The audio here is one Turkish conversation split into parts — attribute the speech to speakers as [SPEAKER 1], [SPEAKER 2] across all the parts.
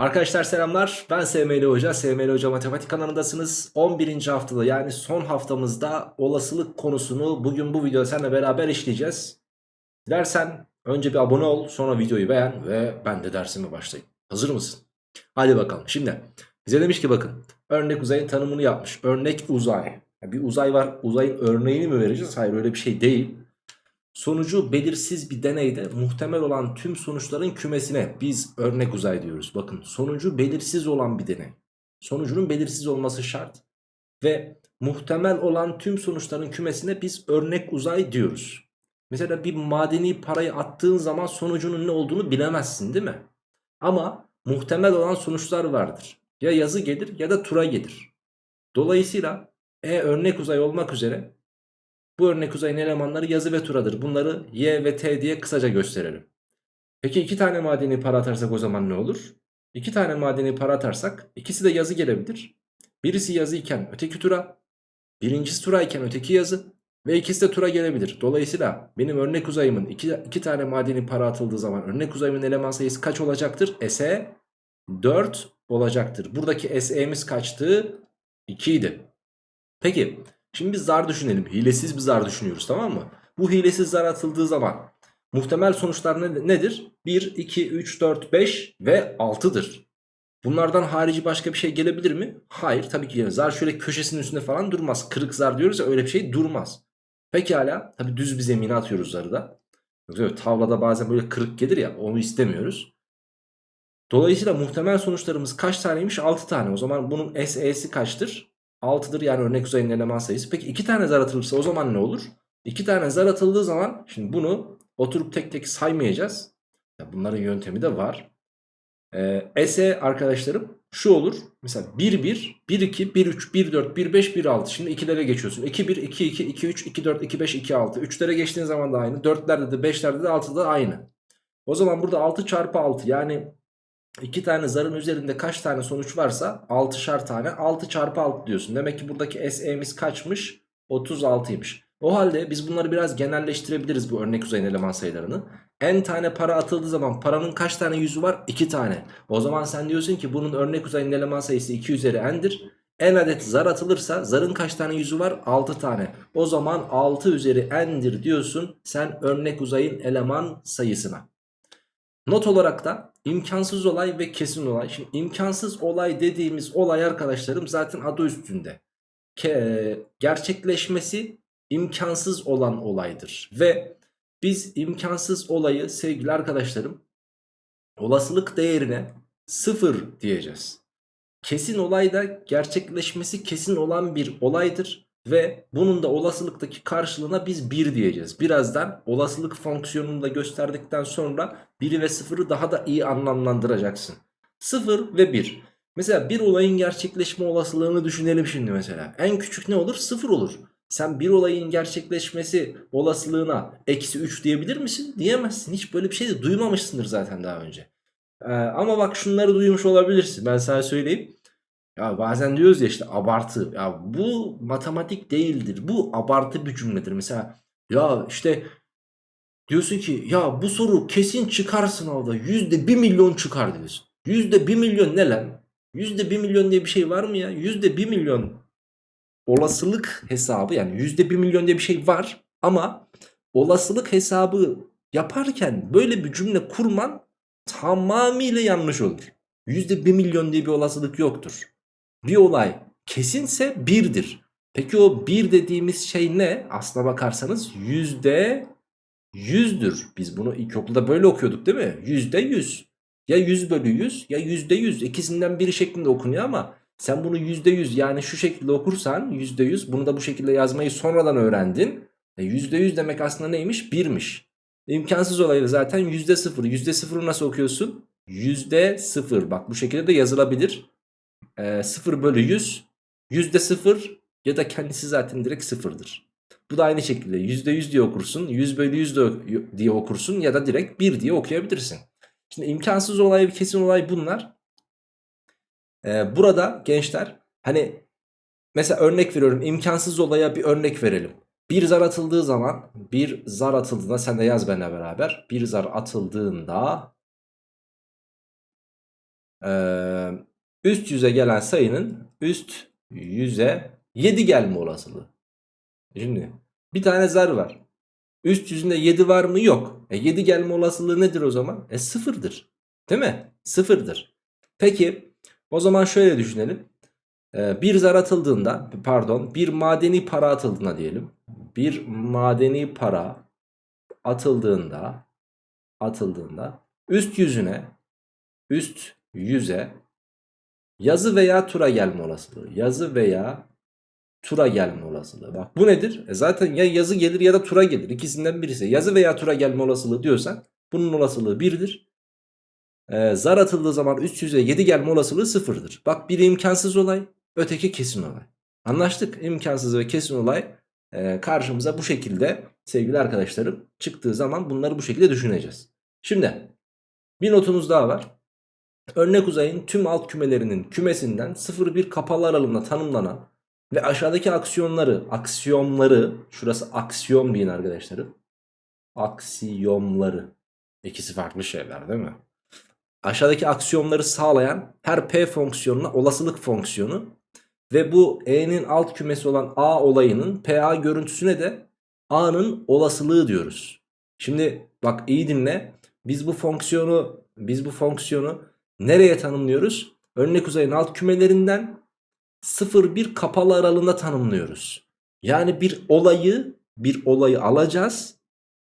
[SPEAKER 1] Arkadaşlar selamlar. Ben SML Hoca. SML Hoca Matematik kanalındasınız. 11. haftada yani son haftamızda olasılık konusunu bugün bu videoda seninle beraber işleyeceğiz. Dilersen önce bir abone ol sonra videoyu beğen ve ben de dersime başlayayım. Hazır mısın? Hadi bakalım. Şimdi bize demiş ki bakın örnek uzayın tanımını yapmış. Örnek uzay. Bir uzay var. Uzayın örneğini mi vereceğiz? Hayır öyle bir şey değil Sonucu belirsiz bir deneyde muhtemel olan tüm sonuçların kümesine biz örnek uzay diyoruz. Bakın sonucu belirsiz olan bir deney. Sonucunun belirsiz olması şart. Ve muhtemel olan tüm sonuçların kümesine biz örnek uzay diyoruz. Mesela bir madeni parayı attığın zaman sonucunun ne olduğunu bilemezsin değil mi? Ama muhtemel olan sonuçlar vardır. Ya yazı gelir ya da tura gelir. Dolayısıyla E örnek uzay olmak üzere bu örnek uzayın elemanları yazı ve turadır. Bunları y ve t diye kısaca gösterelim. Peki iki tane madeni para atarsak o zaman ne olur? İki tane madeni para atarsak ikisi de yazı gelebilir. Birisi yazı iken öteki tura, birincisi tura iken öteki yazı ve ikisi de tura gelebilir. Dolayısıyla benim örnek uzayımın iki, iki tane madeni para atıldığı zaman örnek uzayımın eleman sayısı kaç olacaktır? SE 4 olacaktır. Buradaki SE'miz kaçtı? 2 idi. Peki Şimdi biz zar düşünelim. Hilesiz bir zar düşünüyoruz tamam mı? Bu hilesiz zar atıldığı zaman muhtemel sonuçlar ne, nedir? 1, 2, 3, 4, 5 ve 6'dır. Bunlardan harici başka bir şey gelebilir mi? Hayır tabii ki gelir. Zar şöyle köşesinin üstünde falan durmaz. Kırık zar diyoruz ya öyle bir şey durmaz. Pekala tabii düz bir zemine atıyoruz zarı da. Yoksa tavlada bazen böyle kırık gelir ya onu istemiyoruz. Dolayısıyla muhtemel sonuçlarımız kaç taneymiş? 6 tane. O zaman bunun SE'si kaçtır? 6'dır yani örnek uzayın eleman sayısı. Peki 2 tane zar atılırsa o zaman ne olur? 2 tane zar atıldığı zaman şimdi bunu oturup tek tek saymayacağız. Bunların yöntemi de var. Ee, SE arkadaşlarım şu olur. Mesela 1 1, 1 2, 1 3, 1 4, 1 5, 1 6. Şimdi ikilere geçiyorsun. 2 1, 2 2, 2 3, 2 4, 2 5, 2 6. 3'lere geçtiğin zaman da aynı. 4'lerde de 5'lerde de 6'da aynı. O zaman burada 6 çarpı 6 yani 2 tane zarın üzerinde kaç tane sonuç varsa 6'şar tane 6 çarpı 6 diyorsun. Demek ki buradaki SE'miz kaçmış? 36'ymış. O halde biz bunları biraz genelleştirebiliriz bu örnek uzayın eleman sayılarını. N tane para atıldığı zaman paranın kaç tane yüzü var? 2 tane. O zaman sen diyorsun ki bunun örnek uzayın eleman sayısı 2 üzeri n'dir. N adet zar atılırsa zarın kaç tane yüzü var? 6 tane. O zaman 6 üzeri n'dir diyorsun sen örnek uzayın eleman sayısına. Not olarak da imkansız olay ve kesin olay. Şimdi imkansız olay dediğimiz olay arkadaşlarım zaten adı üstünde. Ke gerçekleşmesi imkansız olan olaydır. Ve biz imkansız olayı sevgili arkadaşlarım olasılık değerine sıfır diyeceğiz. Kesin olay da gerçekleşmesi kesin olan bir olaydır. Ve bunun da olasılıktaki karşılığına biz 1 diyeceğiz. Birazdan olasılık fonksiyonunu da gösterdikten sonra 1'i ve 0'ı daha da iyi anlamlandıracaksın. 0 ve 1. Mesela bir olayın gerçekleşme olasılığını düşünelim şimdi mesela. En küçük ne olur? 0 olur. Sen bir olayın gerçekleşmesi olasılığına eksi 3 diyebilir misin? Diyemezsin. Hiç böyle bir şey de duymamışsındır zaten daha önce. Ee, ama bak şunları duymuş olabilirsin. Ben sana söyleyeyim. Ya bazen diyoruz ya işte abartı. Ya bu matematik değildir. Bu abartı bir cümledir. Mesela ya işte diyorsun ki ya bu soru kesin çıkar sınavda. Yüzde bir milyon çıkar diyorsun. Yüzde bir milyon ne lan? Yüzde bir milyon diye bir şey var mı ya? Yüzde bir milyon olasılık hesabı yani yüzde bir milyon diye bir şey var. Ama olasılık hesabı yaparken böyle bir cümle kurman tamamıyla yanlış olur. Yüzde bir milyon diye bir olasılık yoktur bir olay kesinse birdir. Peki o bir dediğimiz şey ne? Aslına bakarsanız yüzde yüzdür. Biz bunu ilkokulda böyle okuyorduk değil mi? Yüzde yüz. Ya yüz bölü yüz ya yüzde yüz. İkisinden biri şeklinde okunuyor ama sen bunu yüzde yüz yani şu şekilde okursan yüzde yüz bunu da bu şekilde yazmayı sonradan öğrendin. E yüzde yüz demek aslında neymiş? Birmiş. İmkansız olayı zaten yüzde sıfır. Yüzde sıfırı nasıl okuyorsun? Yüzde sıfır. Bak bu şekilde de yazılabilir e, 0 bölü 100 yüzde 0 ya da kendisi zaten direkt sıfırdır. Bu da aynı şekilde yüzde yüz diye okursun 100 bölü 100 diye okursun ya da direkt 1 diye okuyabilirsin. Şimdi imkansız olay ve kesin olay bunlar. Ee, burada gençler hani mesela örnek veriyorum imkansız olaya bir örnek verelim. Bir zar atıldığı zaman bir zar atıldığında sen de yaz benimle beraber. Bir zar atıldığında üst yüze gelen sayının üst yüze 7 gelme olasılığı. Şimdi bir tane zar var. Üst yüzünde 7 var mı? Yok. E 7 gelme olasılığı nedir o zaman? E sıfırdır. Değil mi? Sıfırdır. Peki o zaman şöyle düşünelim. Ee, bir zar atıldığında pardon bir madeni para atıldığında diyelim. Bir madeni para atıldığında atıldığında üst yüzüne üst yüze yazı veya tura gelme olasılığı. Yazı veya tura gelme olasılığı. Bak bu nedir? E zaten ya yazı gelir ya da tura gelir. İkisinden birisi. Yazı veya tura gelme olasılığı diyorsan bunun olasılığı 1'dir. Ee, zar atıldığı zaman üst yüze 7 gelme olasılığı 0'dır. Bak biri imkansız olay, öteki kesin olay. Anlaştık. İmkansız ve kesin olay e, karşımıza bu şekilde sevgili arkadaşlarım çıktığı zaman bunları bu şekilde düşüneceğiz. Şimdi bir notumuz daha var. Örnek uzayın tüm alt kümelerinin kümesinden 0-1 kapalı aralığında tanımlanan ve aşağıdaki aksiyonları, aksiyonları, şurası aksiyon deyin arkadaşlarım. Aksiyonları. İkisi farklı şeyler değil mi? Aşağıdaki aksiyonları sağlayan her p fonksiyonuna olasılık fonksiyonu ve bu e'nin alt kümesi olan a olayının pa görüntüsüne de a'nın olasılığı diyoruz. Şimdi bak iyi dinle. Biz bu fonksiyonu biz bu fonksiyonu nereye tanımlıyoruz? Örnek uzayın alt kümelerinden 0-1 kapalı aralığında tanımlıyoruz. Yani bir olayı bir olayı alacağız.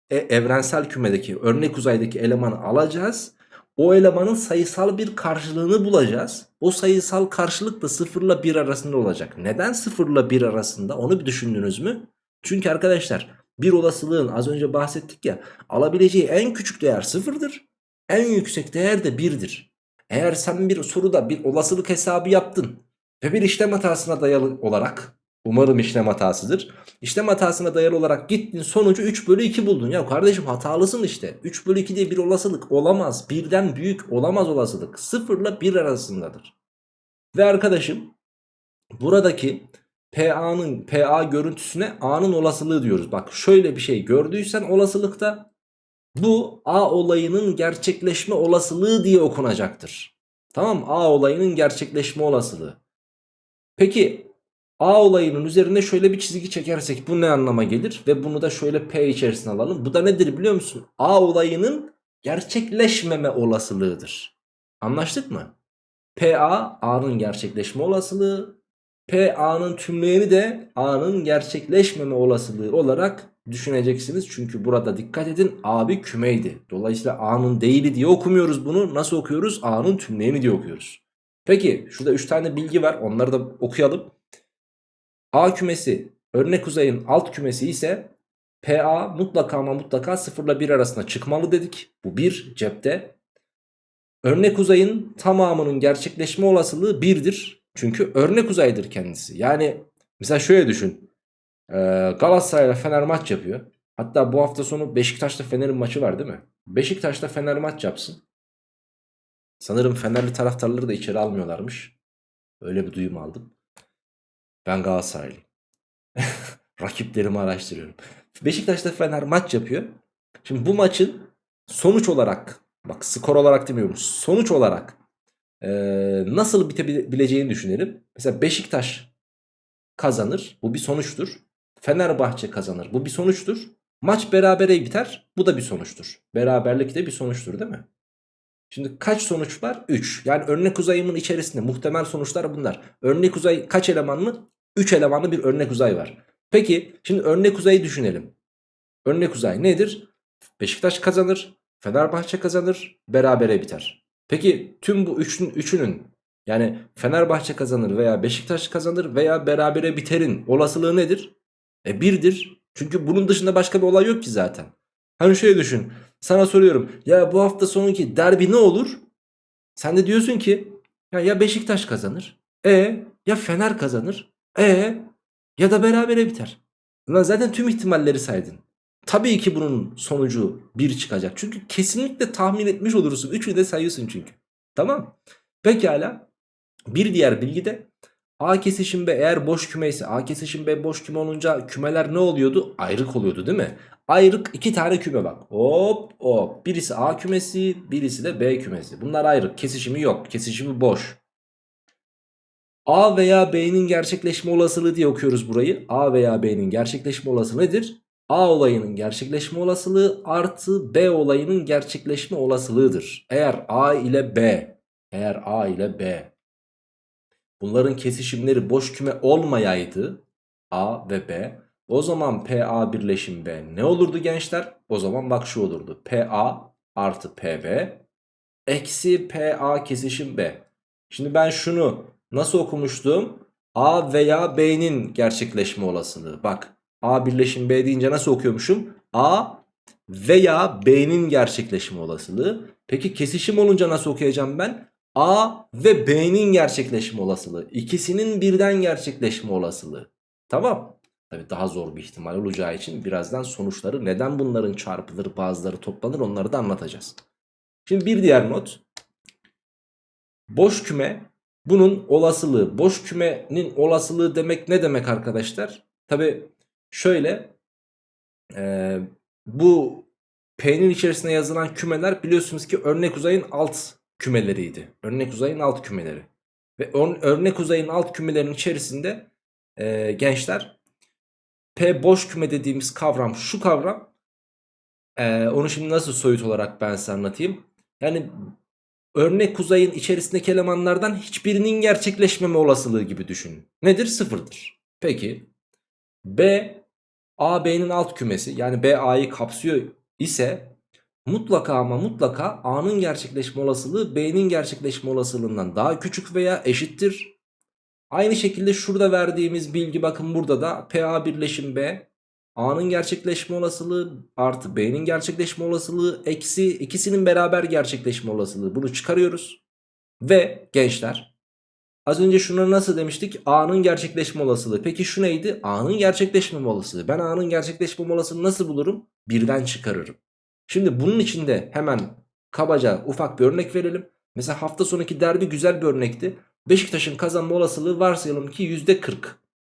[SPEAKER 1] E, evrensel kümedeki örnek uzaydaki elemanı alacağız. O elemanın sayısal bir karşılığını bulacağız. O sayısal karşılık da 0 ile 1 arasında olacak. Neden 0 ile 1 arasında onu bir düşündünüz mü? Çünkü arkadaşlar bir olasılığın az önce bahsettik ya alabileceği en küçük değer 0'dır. En yüksek değer de 1'dir. Eğer sen bir soruda bir olasılık hesabı yaptın ve bir işlem hatasına dayalı olarak umarım işlem hatasıdır. İşlem hatasına dayalı olarak gittin sonucu 3 bölü 2 buldun. Ya kardeşim hatalısın işte. 3 bölü 2 diye bir olasılık olamaz. Birden büyük olamaz olasılık. 0 ile 1 arasındadır. Ve arkadaşım buradaki PA'nın PA görüntüsüne A'nın olasılığı diyoruz. Bak şöyle bir şey gördüysen olasılıkta bu A olayının gerçekleşme olasılığı diye okunacaktır. Tamam A olayının gerçekleşme olasılığı. Peki A olayının üzerine şöyle bir çizgi çekersek bu ne anlama gelir? Ve bunu da şöyle P içerisine alalım. Bu da nedir biliyor musun? A olayının gerçekleşmeme olasılığıdır. Anlaştık mı? PA A'nın gerçekleşme olasılığı. PA'nın tümleyeni de A'nın gerçekleşmeme olasılığı olarak düşüneceksiniz. Çünkü burada dikkat edin A bir kümeydi. Dolayısıyla A'nın değili diye okumuyoruz bunu. Nasıl okuyoruz? A'nın tümleyeni diye okuyoruz. Peki şurada 3 tane bilgi var. Onları da okuyalım. A kümesi örnek uzayın alt kümesi ise PA mutlaka ama mutlaka 0 ile 1 arasında çıkmalı dedik. Bu 1 cepte. Örnek uzayın tamamının gerçekleşme olasılığı 1'dir. Çünkü örnek uzaydır kendisi. Yani mesela şöyle düşün. Ee, Galatasaray ile Fener maç yapıyor. Hatta bu hafta sonu Beşiktaş'ta Fener'in maçı var değil mi? Beşiktaş'ta Fener maç yapsın. Sanırım Fenerli taraftarları da içeri almıyorlarmış. Öyle bir duyum aldım. Ben Galatasaraylıyım. Rakiplerimi araştırıyorum. Beşiktaş'ta Fener maç yapıyor. Şimdi bu maçın sonuç olarak bak skor olarak demiyorum sonuç olarak e, nasıl bitebileceğini düşünelim. Mesela Beşiktaş kazanır. Bu bir sonuçtur. Fenerbahçe kazanır. Bu bir sonuçtur. Maç berabere biter. Bu da bir sonuçtur. Beraberlik de bir sonuçtur değil mi? Şimdi kaç sonuç var? 3. Yani örnek uzayımın içerisinde muhtemel sonuçlar bunlar. Örnek uzay kaç elemanlı? 3 elemanlı bir örnek uzay var. Peki şimdi örnek uzayı düşünelim. Örnek uzay nedir? Beşiktaş kazanır, Fenerbahçe kazanır, berabere biter. Peki tüm bu üçün, üçünün yani Fenerbahçe kazanır veya Beşiktaş kazanır veya berabere biterin olasılığı nedir? E birdir. Çünkü bunun dışında başka bir olay yok ki zaten. Hani şöyle düşün. Sana soruyorum. Ya bu hafta sonunki derbi ne olur? Sen de diyorsun ki ya, ya Beşiktaş kazanır. E ya Fener kazanır. E ya da berabere biter. Ulan zaten tüm ihtimalleri saydın. Tabii ki bunun sonucu 1 çıkacak. Çünkü kesinlikle tahmin etmiş olursun. Üçü de sayıyorsun çünkü. Tamam. Pekala. Bir diğer bilgi de A kesişim B eğer boş küme ise A kesişim B boş küme olunca kümeler ne oluyordu? Ayrık oluyordu değil mi? Ayrık iki tane küme bak. Hop hop. Birisi A kümesi birisi de B kümesi. Bunlar ayrık. Kesişimi yok. Kesişimi boş. A veya B'nin gerçekleşme olasılığı diye okuyoruz burayı. A veya B'nin gerçekleşme olasılığı nedir? A olayının gerçekleşme olasılığı artı B olayının gerçekleşme olasılığıdır. Eğer A ile B, eğer A ile B bunların kesişimleri boş küme olmayaydı A ve B o zaman PA birleşim B ne olurdu gençler? O zaman bak şu olurdu. PA artı PB eksi PA kesişim B. Şimdi ben şunu nasıl okumuştum? A veya B'nin gerçekleşme olasılığı. Bak A birleşim B deyince nasıl okuyormuşum? A veya B'nin gerçekleşme olasılığı. Peki kesişim olunca nasıl okuyacağım ben? A ve B'nin gerçekleşme olasılığı. İkisinin birden gerçekleşme olasılığı. Tamam. Tabii daha zor bir ihtimal olacağı için birazdan sonuçları neden bunların çarpılır bazıları toplanır onları da anlatacağız. Şimdi bir diğer not. Boş küme bunun olasılığı. Boş kümenin olasılığı demek ne demek arkadaşlar? Tabii Şöyle e, bu P'nin içerisine yazılan kümeler biliyorsunuz ki örnek uzayın alt kümeleriydi. Örnek uzayın alt kümeleri. Ve örnek uzayın alt kümelerinin içerisinde e, gençler P boş küme dediğimiz kavram şu kavram. E, onu şimdi nasıl soyut olarak ben size anlatayım. Yani örnek uzayın içerisindeki elemanlardan hiçbirinin gerçekleşmeme olasılığı gibi düşünün. Nedir? Sıfırdır. Peki B A B'nin alt kümesi yani B A'yı kapsıyor ise mutlaka ama mutlaka A'nın gerçekleşme olasılığı B'nin gerçekleşme olasılığından daha küçük veya eşittir. Aynı şekilde şurada verdiğimiz bilgi bakın burada da PA birleşim B A'nın gerçekleşme olasılığı artı B'nin gerçekleşme olasılığı eksi ikisinin beraber gerçekleşme olasılığı bunu çıkarıyoruz. Ve gençler Az önce şunları nasıl demiştik? A'nın gerçekleşme olasılığı. Peki şu neydi? A'nın gerçekleşme olasılığı. Ben A'nın gerçekleşme olasılığını nasıl bulurum? Birden çıkarırım. Şimdi bunun içinde hemen kabaca ufak bir örnek verelim. Mesela hafta sonraki derbi güzel bir örnekti. Beşiktaş'ın kazanma olasılığı varsayalım ki %40.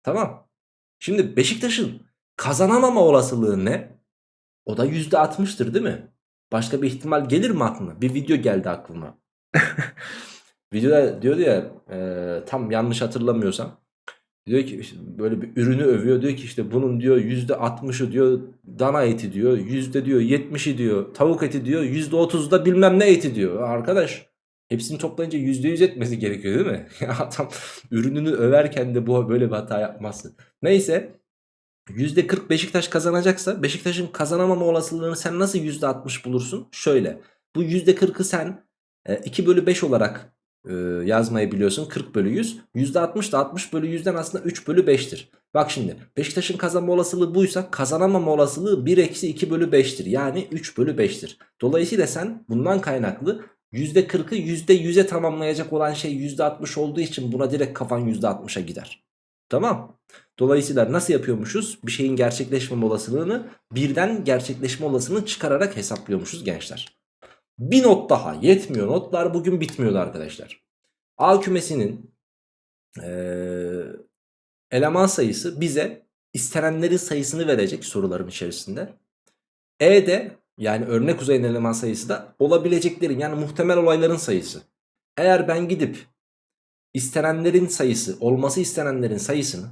[SPEAKER 1] Tamam. Şimdi Beşiktaş'ın kazanamama olasılığı ne? O da %60'tır değil mi? Başka bir ihtimal gelir mi aklına? Bir video geldi aklıma. Videoda diyordu ya e, tam yanlış hatırlamıyorsam. Diyor ki işte böyle bir ürünü övüyor. Diyor ki işte bunun diyor %60'ı diyor dana eti diyor. Yüzde diyor 70'i diyor tavuk eti diyor. %30'u da bilmem ne eti diyor. Arkadaş hepsini toplayınca %100 etmesi gerekiyor değil mi? Adam ürününü överken de bu böyle bir hata yapmazsın. Neyse %40 Beşiktaş kazanacaksa Beşiktaş'ın kazanamama olasılığını sen nasıl %60 bulursun? Şöyle bu %40'ı sen 2 bölü 5 olarak e, yazmayı biliyorsun. 40 bölü 100 %60 da 60 bölü 100'den aslında 3 bölü 5'tir bak şimdi Beşiktaş'ın kazanma olasılığı buysa kazanamama olasılığı 1 eksi 2 bölü 5'tir yani 3 bölü 5'tir dolayısıyla sen bundan kaynaklı %40'ı %100'e tamamlayacak olan şey %60 olduğu için buna direkt kafan %60'a gider. Tamam? Dolayısıyla nasıl yapıyormuşuz? Bir şeyin gerçekleşmeme olasılığını birden gerçekleşme olasılığını çıkararak hesaplıyormuşuz gençler. Bir not daha yetmiyor notlar bugün bitmiyordu arkadaşlar. A kümesinin ee, eleman sayısı bize istenenlerin sayısını verecek soruların içerisinde. E de yani örnek uzayın eleman sayısı da olabileceklerin yani muhtemel olayların sayısı. Eğer ben gidip istenenlerin sayısı olması istenenlerin sayısını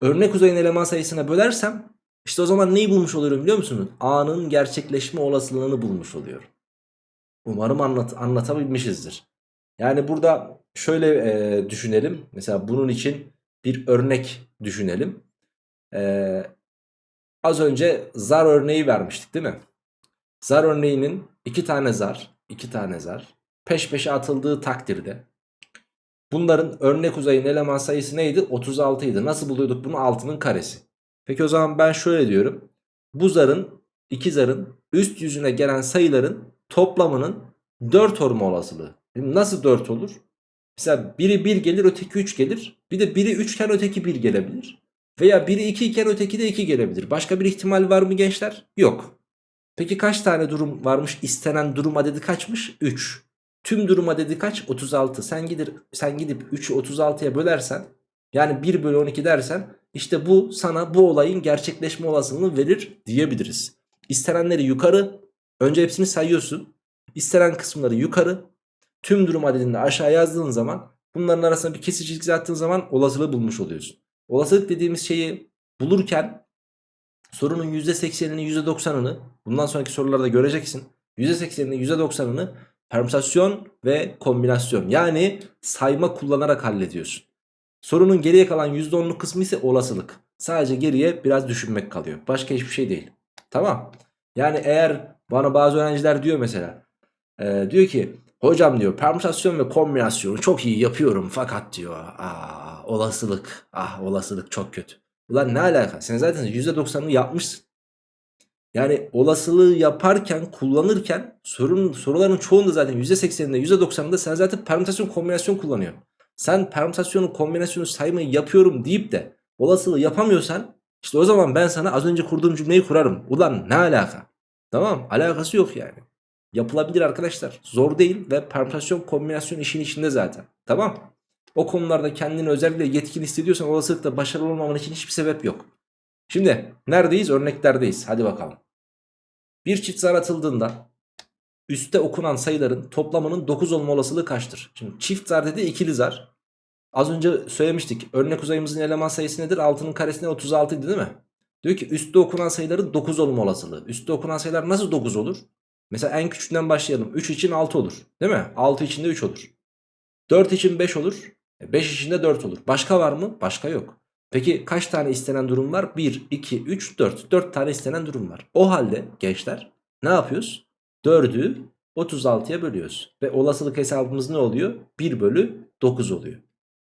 [SPEAKER 1] örnek uzayın eleman sayısına bölersem işte o zaman neyi bulmuş oluyorum biliyor musunuz? A'nın gerçekleşme olasılığını bulmuş oluyorum. Umarım anlat anlatabilmişizdir. Yani burada şöyle e, düşünelim. Mesela bunun için bir örnek düşünelim. E, az önce zar örneği vermiştik değil mi? Zar örneğinin iki tane zar, iki tane zar peş peşe atıldığı takdirde bunların örnek uzayın eleman sayısı neydi? 36 idi. Nasıl buluyorduk bunu? 6'nın karesi. Peki o zaman ben şöyle diyorum. Bu zarın, iki zarın üst yüzüne gelen sayıların toplamının 4 olma olasılığı. Nasıl 4 olur? Mesela biri 1 gelir öteki 3 gelir. Bir de biri 3 iken öteki 1 gelebilir. Veya biri 2 iken öteki de 2 gelebilir. Başka bir ihtimal var mı gençler? Yok. Peki kaç tane durum varmış? İstenen durum adedi kaçmış? 3. Tüm durum adedi kaç? 36. Sen gidip sen gidip 3'ü 36'ya bölersen yani 1 bölü 12 dersen işte bu sana bu olayın gerçekleşme olasılığını verir diyebiliriz. İstenenleri yukarı önce hepsini sayıyorsun. İstenen kısımları yukarı tüm durum adedini aşağı yazdığın zaman bunların arasında bir kesici çizgi attığın zaman olasılığı bulmuş oluyorsun. Olasılık dediğimiz şeyi bulurken sorunun %80'ini %90'ını bundan sonraki sorularda göreceksin. %80'ini %90'ını permütasyon ve kombinasyon yani sayma kullanarak hallediyorsun. Sorunun geriye kalan %10'luk kısmı ise olasılık. Sadece geriye biraz düşünmek kalıyor. Başka hiçbir şey değil. Tamam. Yani eğer bana bazı öğrenciler diyor mesela. e, diyor ki hocam diyor permütasyon ve kombinasyonu çok iyi yapıyorum fakat diyor. Aa, olasılık. Ah olasılık çok kötü. Ulan ne alaka? Sen zaten %90'ını yapmışsın. Yani olasılığı yaparken, kullanırken sorun, soruların çoğunda zaten %80'inde %90'ında sen zaten permütasyon kombinasyon kullanıyorsun. Sen permütasyonu kombinasyonu saymayı yapıyorum deyip de olasılığı yapamıyorsan işte o zaman ben sana az önce kurduğum cümleyi kurarım. Ulan ne alaka? Tamam alakası yok yani. Yapılabilir arkadaşlar. Zor değil ve permütasyon kombinasyon işin içinde zaten. Tamam. O konularda kendini özellikle yetkin hissediyorsan olasılıkla başarılı olmaman için hiçbir sebep yok. Şimdi neredeyiz? Örneklerdeyiz. Hadi bakalım. Bir çift zar atıldığında üstte okunan sayıların toplamının 9 olma olasılığı kaçtır? Şimdi çift zar dedi ikili zar. Az önce söylemiştik. Örnek uzayımızın eleman sayısı nedir? 6'nın karesine 36 idi değil mi? Diyor ki üstte okunan sayıların 9 olma olasılığı. Üstte okunan sayılar nasıl 9 olur? Mesela en küçüğünden başlayalım. 3 için 6 olur. Değil mi? 6 için de 3 olur. 4 için 5 olur. 5 için de 4 olur. Başka var mı? Başka yok. Peki kaç tane istenen durum var? 1, 2, 3, 4. 4 tane istenen durum var. O halde gençler ne yapıyoruz? 4'ü 36'ya bölüyoruz. Ve olasılık hesabımız ne oluyor? 1 bölü 9 oluyor.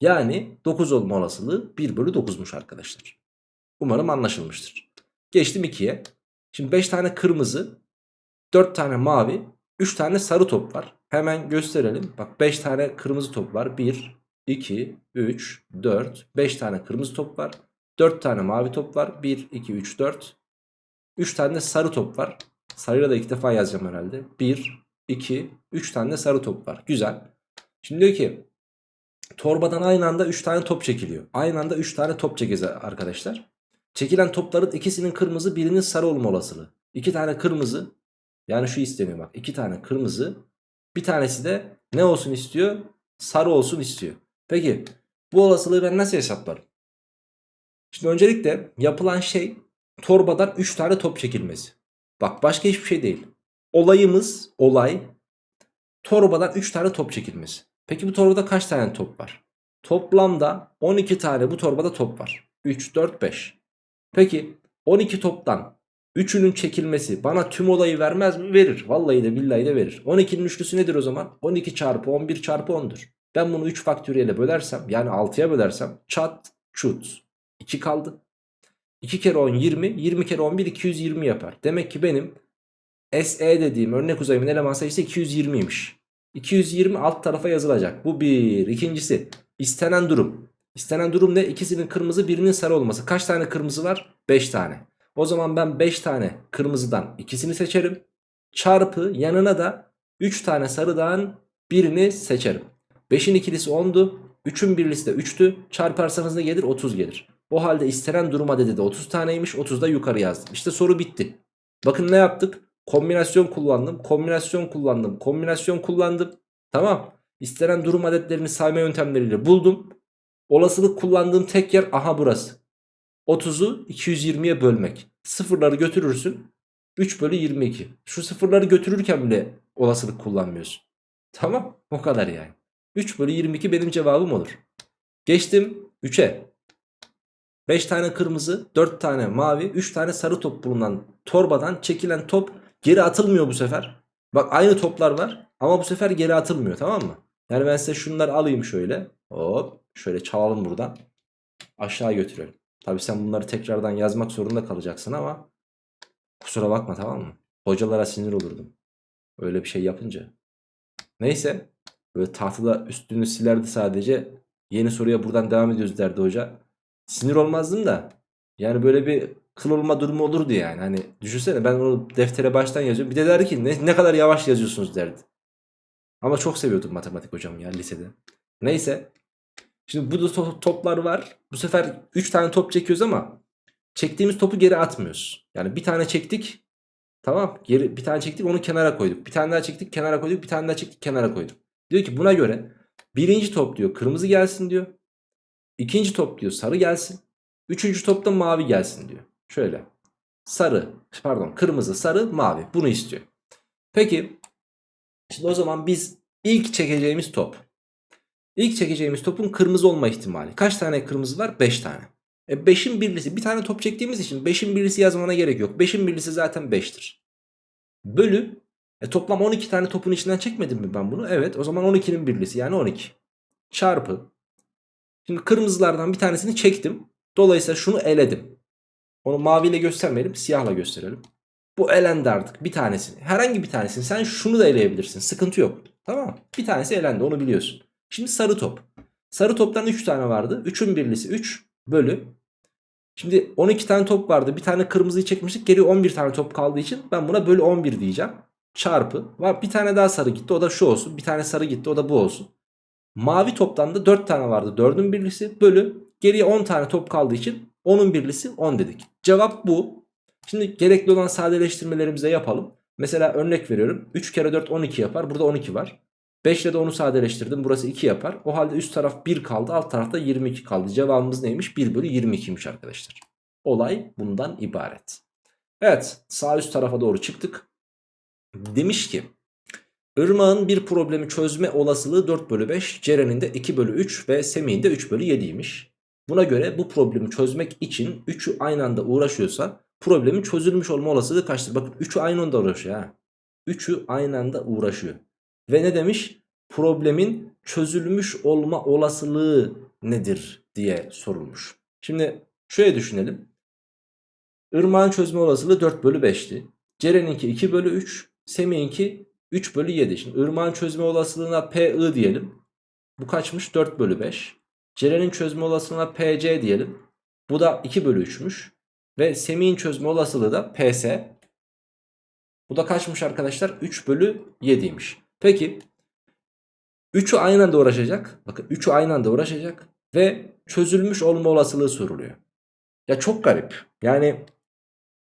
[SPEAKER 1] Yani 9 olma olasılığı 1 bölü 9'muş arkadaşlar. Umarım anlaşılmıştır. Geçtim 2'ye. Şimdi 5 tane kırmızı, 4 tane mavi, 3 tane sarı top var. Hemen gösterelim. Bak 5 tane kırmızı top var. 1, 2, 3, 4, 5 tane kırmızı top var. 4 tane mavi top var. 1, 2, 3, 4. 3 tane sarı top var. Sarıyla da ilk defa yazacağım herhalde. 1, 2, 3 tane sarı top var. Güzel. Şimdi diyor ki torbadan aynı anda 3 tane top çekiliyor. Aynı anda 3 tane top çekeceğiz arkadaşlar. Çekilen topların ikisinin kırmızı birinin sarı olma olasılığı. 2 tane kırmızı yani şu isteniyor bak. 2 tane kırmızı bir tanesi de ne olsun istiyor? Sarı olsun istiyor. Peki bu olasılığı ben nasıl hesaplarım? Şimdi öncelikle yapılan şey torbadan 3 tane top çekilmesi. Bak başka hiçbir şey değil. Olayımız olay torbadan 3 tane top çekilmesi. Peki bu torbada kaç tane top var? Toplamda 12 tane bu torbada top var. 3, 4, 5. Peki 12 toptan 3'ünün çekilmesi bana tüm olayı vermez mi? Verir. Vallahi de billahi de verir. 12'nin üçlüsü nedir o zaman? 12 çarpı 11 çarpı 10'dur. Ben bunu 3 faktöriyele bölersem yani 6'ya bölersem çat çut 2 kaldı. 2 kere 10 20 20 kere 11 220 yapar. Demek ki benim SE dediğim örnek uzayımın eleman sayısı 220'ymiş. 220 alt tarafa yazılacak. Bu bir. İkincisi istenen durum. İstenen durum ne? İkisinin kırmızı birinin sarı olması. Kaç tane kırmızı var? 5 tane. O zaman ben 5 tane kırmızıdan ikisini seçerim. Çarpı yanına da 3 tane sarıdan birini seçerim. 5'in ikilisi 10'du. 3'ün birlisi de 3'tü. Çarparsanız ne gelir? 30 gelir. O halde istenen durum adedi de 30 taneymiş. 30 da yukarı yazdım. İşte soru bitti. Bakın ne yaptık? Kombinasyon kullandım. Kombinasyon kullandım. Kombinasyon kullandım. Tamam. İstenen durum adetlerini sayma yöntemleriyle buldum. Olasılık kullandığım tek yer aha burası. 30'u 220'ye bölmek. Sıfırları götürürsün. 3 bölü 22. Şu sıfırları götürürken bile olasılık kullanmıyorsun. Tamam. O kadar yani. 3 bölü 22 benim cevabım olur. Geçtim 3'e. 5 tane kırmızı, 4 tane mavi, 3 tane sarı top bulunan torbadan çekilen top geri atılmıyor bu sefer. Bak aynı toplar var ama bu sefer geri atılmıyor tamam mı? Yani ben size şunları alayım şöyle. Hop şöyle çalalım buradan. Aşağı götürelim. Tabi sen bunları tekrardan yazmak zorunda kalacaksın ama kusura bakma tamam mı? Hocalara sinir olurdum. Öyle bir şey yapınca. Neyse. Böyle tahtada üstünü silerdi sadece. Yeni soruya buradan devam ediyoruz derdi hoca. Sinir olmazdım da. Yani böyle bir kıl olma durumu olurdu yani. Hani düşünsene ben onu deftere baştan yazıyorum. Bir de derdi ki ne, ne kadar yavaş yazıyorsunuz derdi. Ama çok seviyordum matematik hocamı ya lisede. Neyse. Şimdi burada to- toplar var. Bu sefer 3 tane top çekiyoruz ama çektiğimiz topu geri atmıyoruz. Yani bir tane çektik. Tamam. Geri bir tane çektik onu kenara koyduk. Bir tane daha çektik kenara koyduk. Bir tane daha çektik kenara koyduk. Diyor ki buna göre birinci top diyor kırmızı gelsin diyor. İkinci top diyor sarı gelsin. Üçüncü topta mavi gelsin diyor. Şöyle. Sarı pardon kırmızı sarı mavi bunu istiyor. Peki şimdi o zaman biz ilk çekeceğimiz top. İlk çekeceğimiz topun kırmızı olma ihtimali. Kaç tane kırmızı var? 5 tane. E 5'in birlisi bir tane top çektiğimiz için 5'in birlisi yazmana gerek yok. 5'in birlisi zaten 5'tir. Bölü e toplam 12 tane topun içinden çekmedim mi ben bunu? Evet o zaman 12'nin birlisi yani 12. Çarpı. Şimdi kırmızılardan bir tanesini çektim. Dolayısıyla şunu eledim. Onu maviyle göstermeyelim siyahla gösterelim. Bu elendi artık bir tanesini. Herhangi bir tanesini sen şunu da eleyebilirsin. Sıkıntı yok. Tamam? Bir tanesi elendi onu biliyorsun. Şimdi sarı top. Sarı toptan 3 tane vardı. 3'ün birlisi 3 bölü. Şimdi 12 tane top vardı. Bir tane kırmızıyı çekmiştik. Geri 11 tane top kaldığı için ben buna bölü 11 diyeceğim. Çarpı. Var bir tane daha sarı gitti. O da şu olsun. Bir tane sarı gitti. O da bu olsun. Mavi toptan da 4 tane vardı. 4'ün birlisi bölü. Geriye 10 tane top kaldığı için 10'un birlisi 10 dedik. Cevap bu. Şimdi gerekli olan sadeleştirmelerimizi de yapalım. Mesela örnek veriyorum. 3 kere 4 12 yapar. Burada 12 var. 5 ile de onu sadeleştirdim. Burası 2 yapar. O halde üst taraf 1 kaldı. Alt tarafta 22 kaldı. Cevabımız neymiş? 1 bölü 22'ymiş arkadaşlar. Olay bundan ibaret. Evet sağ üst tarafa doğru çıktık. Demiş ki Irmağın bir problemi çözme olasılığı 4 bölü 5. Ceren'in de 2 bölü 3 ve Semih'in de 3 bölü 7'ymiş. Buna göre bu problemi çözmek için 3'ü aynı anda uğraşıyorsa problemin çözülmüş olma olasılığı kaçtır? Bakın 3'ü aynı anda uğraşıyor ha. 3'ü aynı anda uğraşıyor. Ve ne demiş? Problemin çözülmüş olma olasılığı nedir diye sorulmuş. Şimdi şöyle düşünelim. Irmağın çözme olasılığı 4 bölü 5'ti. Ceren'inki 2 bölü 3. Semih'inki 3 bölü 7. Şimdi ırmağın çözme olasılığına PI diyelim. Bu kaçmış? 4 bölü 5. Ceren'in çözme olasılığına PC diyelim. Bu da 2 bölü 3'müş. Ve Semih'in çözme olasılığı da PS. Bu da kaçmış arkadaşlar? 3 bölü 7'ymiş. Peki 3'ü aynı anda uğraşacak. Bakın 3'ü aynı anda uğraşacak. Ve çözülmüş olma olasılığı soruluyor. Ya çok garip. Yani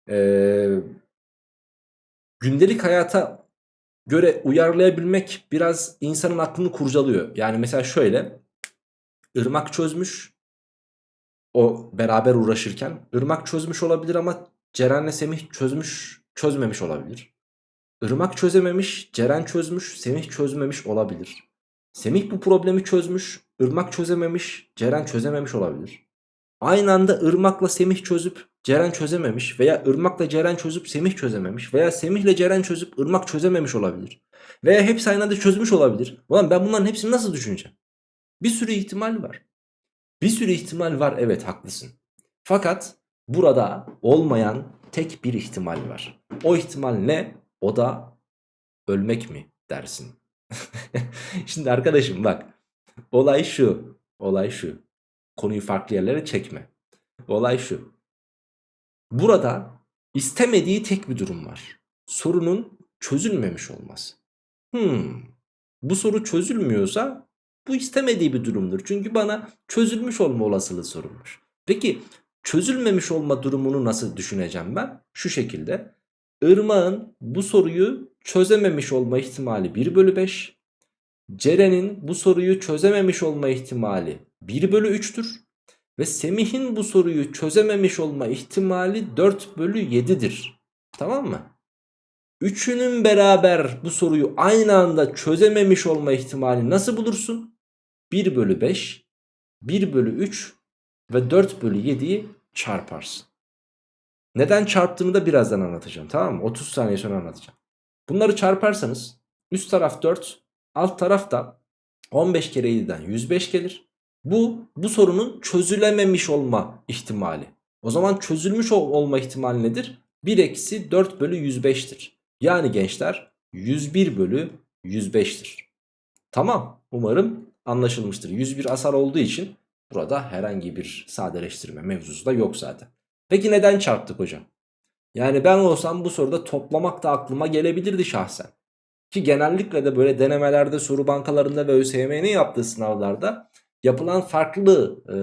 [SPEAKER 1] ee, gündelik hayata göre uyarlayabilmek biraz insanın aklını kurcalıyor. Yani mesela şöyle. Irmak çözmüş. O beraber uğraşırken. Irmak çözmüş olabilir ama Ceren'le Semih çözmüş, çözmemiş olabilir. Irmak çözememiş, Ceren çözmüş, Semih çözmemiş olabilir. Semih bu problemi çözmüş, Irmak çözememiş, Ceren çözememiş olabilir. Aynı anda Irmak'la Semih çözüp Ceren çözememiş veya Irmak'la Ceren çözüp Semih çözememiş veya Semih'le Ceren çözüp Irmak çözememiş olabilir. Veya hepsi aynı anda çözmüş olabilir. Ulan ben bunların hepsini nasıl düşüneceğim? Bir sürü ihtimal var. Bir sürü ihtimal var evet haklısın. Fakat burada olmayan tek bir ihtimal var. O ihtimal ne? O da ölmek mi dersin? Şimdi arkadaşım bak. Olay şu. Olay şu. Konuyu farklı yerlere çekme. Olay şu. Burada istemediği tek bir durum var. Sorunun çözülmemiş olması. Hmm. Bu soru çözülmüyorsa bu istemediği bir durumdur. Çünkü bana çözülmüş olma olasılığı sorulmuş. Peki çözülmemiş olma durumunu nasıl düşüneceğim ben? Şu şekilde. Irmağın bu soruyu çözememiş olma ihtimali 1 bölü 5. Ceren'in bu soruyu çözememiş olma ihtimali 1 bölü 3'tür. Ve Semih'in bu soruyu çözememiş olma ihtimali 4 bölü 7'dir. Tamam mı? Üçünün beraber bu soruyu aynı anda çözememiş olma ihtimali nasıl bulursun? 1 bölü 5, 1 bölü 3 ve 4 bölü 7'yi çarparsın. Neden çarptığımı da birazdan anlatacağım tamam mı? 30 saniye sonra anlatacağım. Bunları çarparsanız üst taraf 4, alt taraf da 15 kere 7'den 105 gelir. Bu bu sorunun çözülememiş olma ihtimali. O zaman çözülmüş ol olma ihtimali nedir? 1 eksi 4 bölü 105'tir. Yani gençler 101 bölü 105'tir. Tamam umarım anlaşılmıştır. 101 asar olduğu için burada herhangi bir sadeleştirme mevzusu da yok zaten. Peki neden çarptık hocam? Yani ben olsam bu soruda toplamak da aklıma gelebilirdi şahsen. Ki genellikle de böyle denemelerde, soru bankalarında ve ÖSYM'nin yaptığı sınavlarda yapılan farklı e,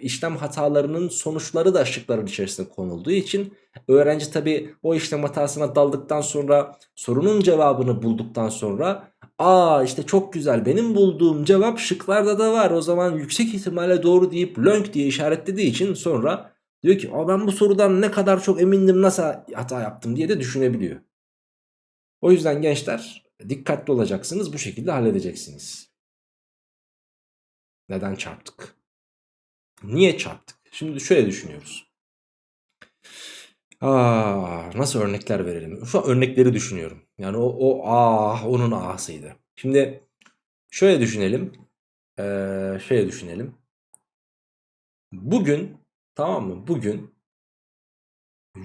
[SPEAKER 1] işlem hatalarının sonuçları da şıkların içerisinde konulduğu için öğrenci tabi o işlem hatasına daldıktan sonra sorunun cevabını bulduktan sonra aa işte çok güzel benim bulduğum cevap şıklarda da var o zaman yüksek ihtimalle doğru deyip lönk diye işaretlediği için sonra diyor ki Aa, ben bu sorudan ne kadar çok emindim nasıl hata yaptım diye de düşünebiliyor. O yüzden gençler dikkatli olacaksınız bu şekilde halledeceksiniz. Neden çarptık? Niye çarptık? Şimdi şöyle düşünüyoruz. Aa, nasıl örnekler verelim? Şu an örnekleri düşünüyorum. Yani o, o ah onun ahsıydı. Şimdi şöyle düşünelim. Ee, şöyle düşünelim. Bugün tamam mı? Bugün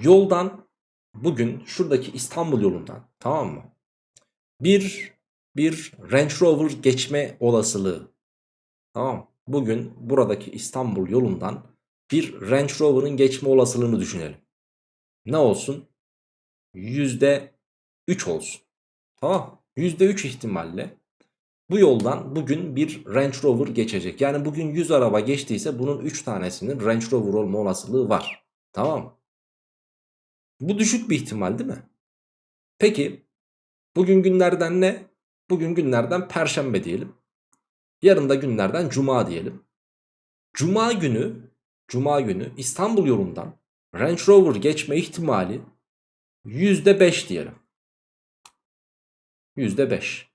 [SPEAKER 1] yoldan bugün şuradaki İstanbul yolundan tamam mı? Bir bir Range Rover geçme olasılığı Tamam. Bugün buradaki İstanbul yolundan bir Range Rover'ın geçme olasılığını düşünelim. Ne olsun? %3 olsun. Tamam. %3 ihtimalle bu yoldan bugün bir Range Rover geçecek. Yani bugün 100 araba geçtiyse bunun 3 tanesinin Range Rover olma olasılığı var. Tamam Bu düşük bir ihtimal değil mi? Peki bugün günlerden ne? Bugün günlerden Perşembe diyelim. Yarın da günlerden cuma diyelim. Cuma günü Cuma günü İstanbul yolundan Range Rover geçme ihtimali %5 diyelim. %5.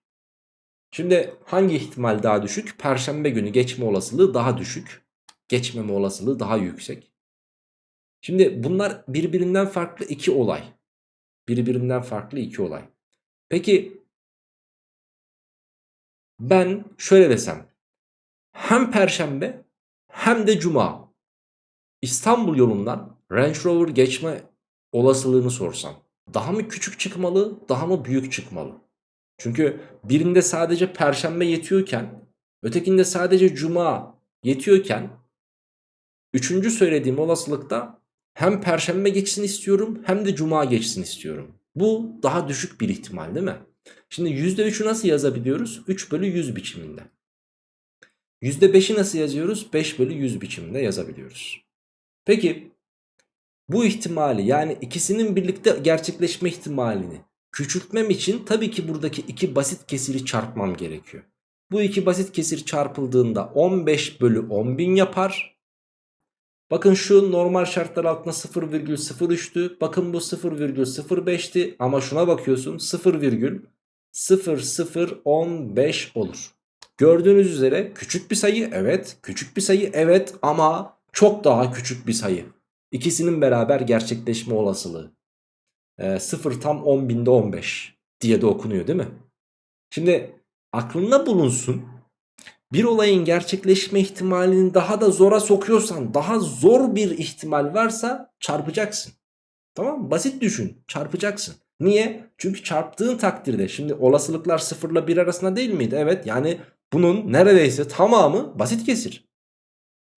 [SPEAKER 1] Şimdi hangi ihtimal daha düşük? Perşembe günü geçme olasılığı daha düşük. Geçmeme olasılığı daha yüksek. Şimdi bunlar birbirinden farklı iki olay. Birbirinden farklı iki olay. Peki ben şöyle desem. Hem perşembe hem de cuma İstanbul yolundan Range Rover geçme olasılığını sorsam. Daha mı küçük çıkmalı daha mı büyük çıkmalı? Çünkü birinde sadece perşembe yetiyorken ötekinde sadece cuma yetiyorken üçüncü söylediğim olasılıkta hem perşembe geçsin istiyorum hem de cuma geçsin istiyorum. Bu daha düşük bir ihtimal değil mi? Şimdi %3'ü nasıl yazabiliyoruz? 3 bölü 100 biçiminde. %5'i nasıl yazıyoruz? 5 bölü 100 biçiminde yazabiliyoruz. Peki bu ihtimali yani ikisinin birlikte gerçekleşme ihtimalini küçültmem için tabii ki buradaki iki basit kesiri çarpmam gerekiyor. Bu iki basit kesir çarpıldığında 15 bölü 10.000 yapar. Bakın şu normal şartlar altında 0,03'tü. Bakın bu 0,05'ti ama şuna bakıyorsun 0, 0015 olur. Gördüğünüz üzere küçük bir sayı evet küçük bir sayı evet ama çok daha küçük bir sayı. İkisinin beraber gerçekleşme olasılığı. E, 0 tam 10 binde 15 diye de okunuyor değil mi? Şimdi aklında bulunsun bir olayın gerçekleşme ihtimalini daha da zora sokuyorsan daha zor bir ihtimal varsa çarpacaksın. Tamam mı? Basit düşün çarpacaksın. Niye? Çünkü çarptığın takdirde şimdi olasılıklar 0 ile 1 arasında değil miydi? Evet yani bunun neredeyse tamamı basit kesir.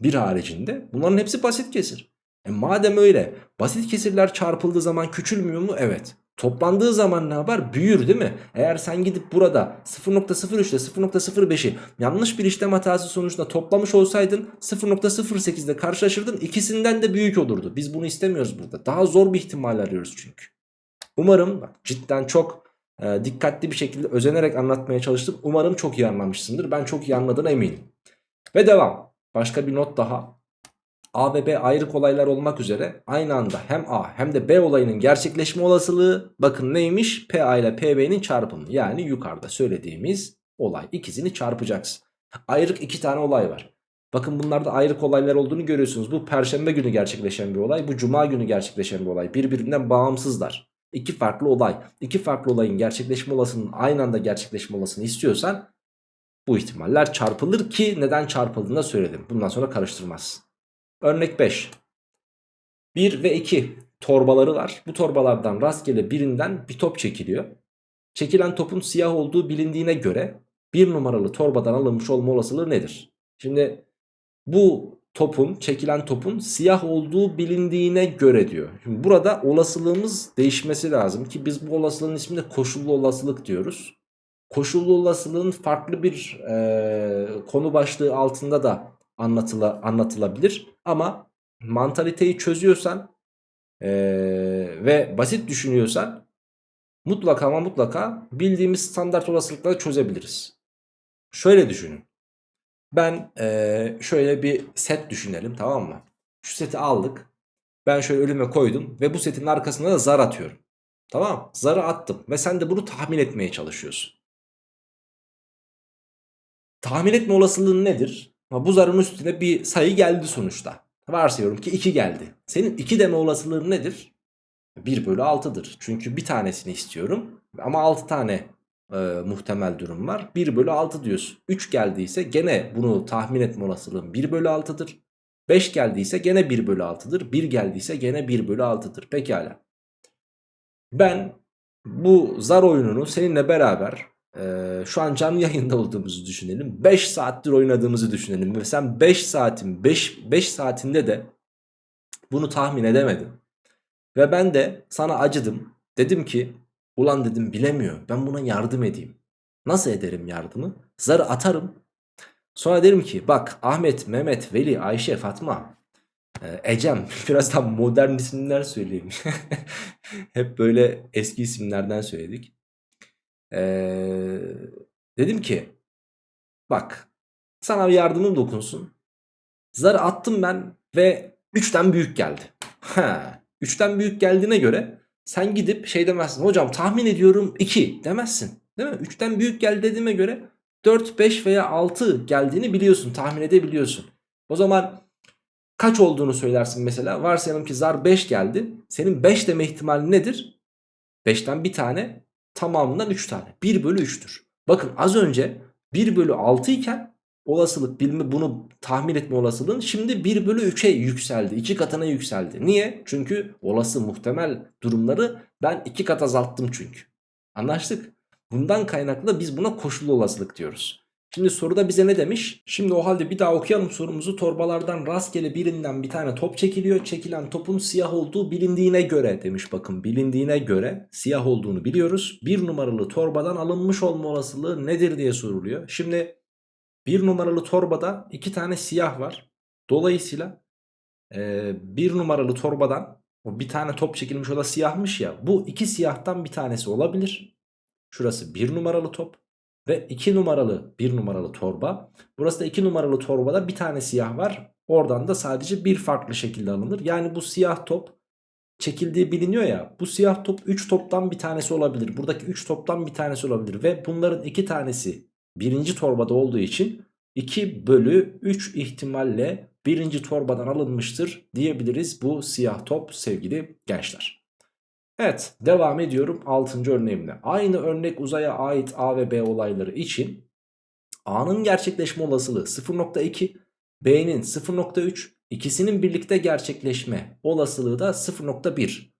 [SPEAKER 1] Bir haricinde bunların hepsi basit kesir. E madem öyle basit kesirler çarpıldığı zaman küçülmüyor mu? Evet. Toplandığı zaman ne yapar? Büyür değil mi? Eğer sen gidip burada 0.03 ile 0.05'i yanlış bir işlem hatası sonucunda toplamış olsaydın 0.08 ile karşılaşırdın. İkisinden de büyük olurdu. Biz bunu istemiyoruz burada. Daha zor bir ihtimal arıyoruz çünkü. Umarım bak cidden çok e, dikkatli bir şekilde özenerek anlatmaya çalıştım. Umarım çok iyi anlamışsındır. Ben çok iyi anladığına eminim. Ve devam. Başka bir not daha. A ve B ayrı olaylar olmak üzere aynı anda hem A hem de B olayının gerçekleşme olasılığı bakın neymiş? PA ile PB'nin çarpımı yani yukarıda söylediğimiz olay ikisini çarpacaksın. Ayrık iki tane olay var. Bakın bunlarda ayrık olaylar olduğunu görüyorsunuz. Bu perşembe günü gerçekleşen bir olay bu cuma günü gerçekleşen bir olay birbirinden bağımsızlar. İki farklı olay. iki farklı olayın gerçekleşme olasılığının aynı anda gerçekleşme olasılığını istiyorsan bu ihtimaller çarpılır ki neden çarpıldığını da söyledim. Bundan sonra karıştırmaz. Örnek 5. 1 ve 2 torbaları var. Bu torbalardan rastgele birinden bir top çekiliyor. Çekilen topun siyah olduğu bilindiğine göre bir numaralı torbadan alınmış olma olasılığı nedir? Şimdi bu topun çekilen topun siyah olduğu bilindiğine göre diyor. Şimdi burada olasılığımız değişmesi lazım ki biz bu olasılığın ismini koşullu olasılık diyoruz. koşullu olasılığın farklı bir e, konu başlığı altında da anlatıla, anlatılabilir. Ama mantaliteyi çözüyorsan e, ve basit düşünüyorsan mutlaka ama mutlaka bildiğimiz standart olasılıkları çözebiliriz. Şöyle düşünün. Ben e, şöyle bir set düşünelim tamam mı? Şu seti aldık. Ben şöyle önüme koydum ve bu setin arkasına da zar atıyorum. Tamam Zarı attım ve sen de bunu tahmin etmeye çalışıyorsun. Tahmin etme olasılığın nedir? Ama bu zarın üstüne bir sayı geldi sonuçta. Varsayıyorum ki 2 geldi. Senin 2 deme olasılığın nedir? 1 bölü 6'dır. Çünkü bir tanesini istiyorum. Ama 6 tane e, muhtemel durum var. 1 bölü 6 diyorsun. 3 geldiyse gene bunu tahmin etme olasılığın 1 bölü 6'dır. 5 geldiyse gene 1 bölü 6'dır. 1 geldiyse gene 1 bölü 6'dır. Pekala. Ben bu zar oyununu seninle beraber e, şu an canlı yayında olduğumuzu düşünelim. 5 saattir oynadığımızı düşünelim. Ve sen 5 saatin 5, 5 saatinde de bunu tahmin edemedin. Ve ben de sana acıdım. Dedim ki ulan dedim bilemiyor. Ben buna yardım edeyim. Nasıl ederim yardımı? Zarı atarım. Sonra derim ki bak Ahmet, Mehmet, Veli, Ayşe, Fatma, e, Ecem biraz daha modern isimler söyleyeyim. Hep böyle eski isimlerden söyledik. Ee, dedim ki bak sana bir yardımım dokunsun. Zarı attım ben ve 3'ten büyük geldi. Ha, 3'ten büyük geldiğine göre sen gidip şey demezsin. Hocam tahmin ediyorum 2 demezsin. Değil mi? 3'ten büyük geldi dediğime göre 4, 5 veya 6 geldiğini biliyorsun. Tahmin edebiliyorsun. O zaman kaç olduğunu söylersin mesela. Varsayalım ki zar 5 geldi. Senin 5 deme ihtimali nedir? 5'ten bir tane tamamından 3 tane. 1 bölü 3'tür. Bakın az önce 1 bölü 6 iken olasılık bilme bunu tahmin etme olasılığın şimdi 1 bölü 3'e yükseldi. 2 katına yükseldi. Niye? Çünkü olası muhtemel durumları ben 2 kat azalttım çünkü. Anlaştık. Bundan kaynaklı biz buna koşullu olasılık diyoruz. Şimdi soruda bize ne demiş? Şimdi o halde bir daha okuyalım sorumuzu. Torbalardan rastgele birinden bir tane top çekiliyor. Çekilen topun siyah olduğu bilindiğine göre demiş bakın. Bilindiğine göre siyah olduğunu biliyoruz. Bir numaralı torbadan alınmış olma olasılığı nedir diye soruluyor. Şimdi bir numaralı torbada iki tane siyah var. Dolayısıyla e, bir numaralı torbadan o bir tane top çekilmiş o da siyahmış ya. Bu iki siyahtan bir tanesi olabilir. Şurası bir numaralı top. Ve 2 numaralı 1 numaralı torba. Burası da 2 numaralı torbada bir tane siyah var. Oradan da sadece bir farklı şekilde alınır. Yani bu siyah top çekildiği biliniyor ya. Bu siyah top 3 toptan bir tanesi olabilir. Buradaki 3 toptan bir tanesi olabilir. Ve bunların 2 tanesi birinci torbada olduğu için 2 bölü 3 ihtimalle birinci torbadan alınmıştır diyebiliriz bu siyah top sevgili gençler. Evet devam ediyorum 6. örneğimle. Aynı örnek uzaya ait A ve B olayları için A'nın gerçekleşme olasılığı 0.2, B'nin 0.3, ikisinin birlikte gerçekleşme olasılığı da 0.1.